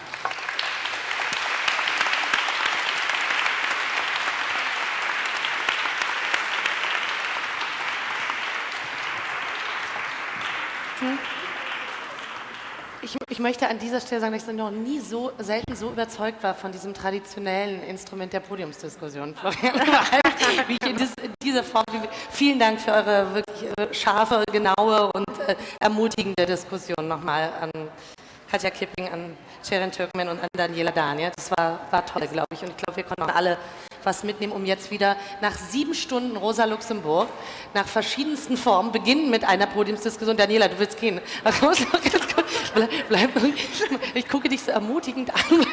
Ich, möchte an dieser Stelle sagen, dass ich noch nie so selten so überzeugt war von diesem traditionellen Instrument der Podiumsdiskussion, wie ich in, dies, in dieser Form. Vielen Dank für eure wirklich äh, scharfe, genaue und äh, ermutigende Diskussion nochmal an Katja Kipping, an Sharon Türkmen und an Daniela Daniel. Das war, war toll, glaube ich. Und ich glaube, wir konnten alle was mitnehmen, um jetzt wieder nach sieben Stunden Rosa Luxemburg, nach verschiedensten Formen, beginnen mit einer Podiumsdiskussion. Daniela, du willst gehen. Bleib, bleib, ich gucke dich so ermutigend an,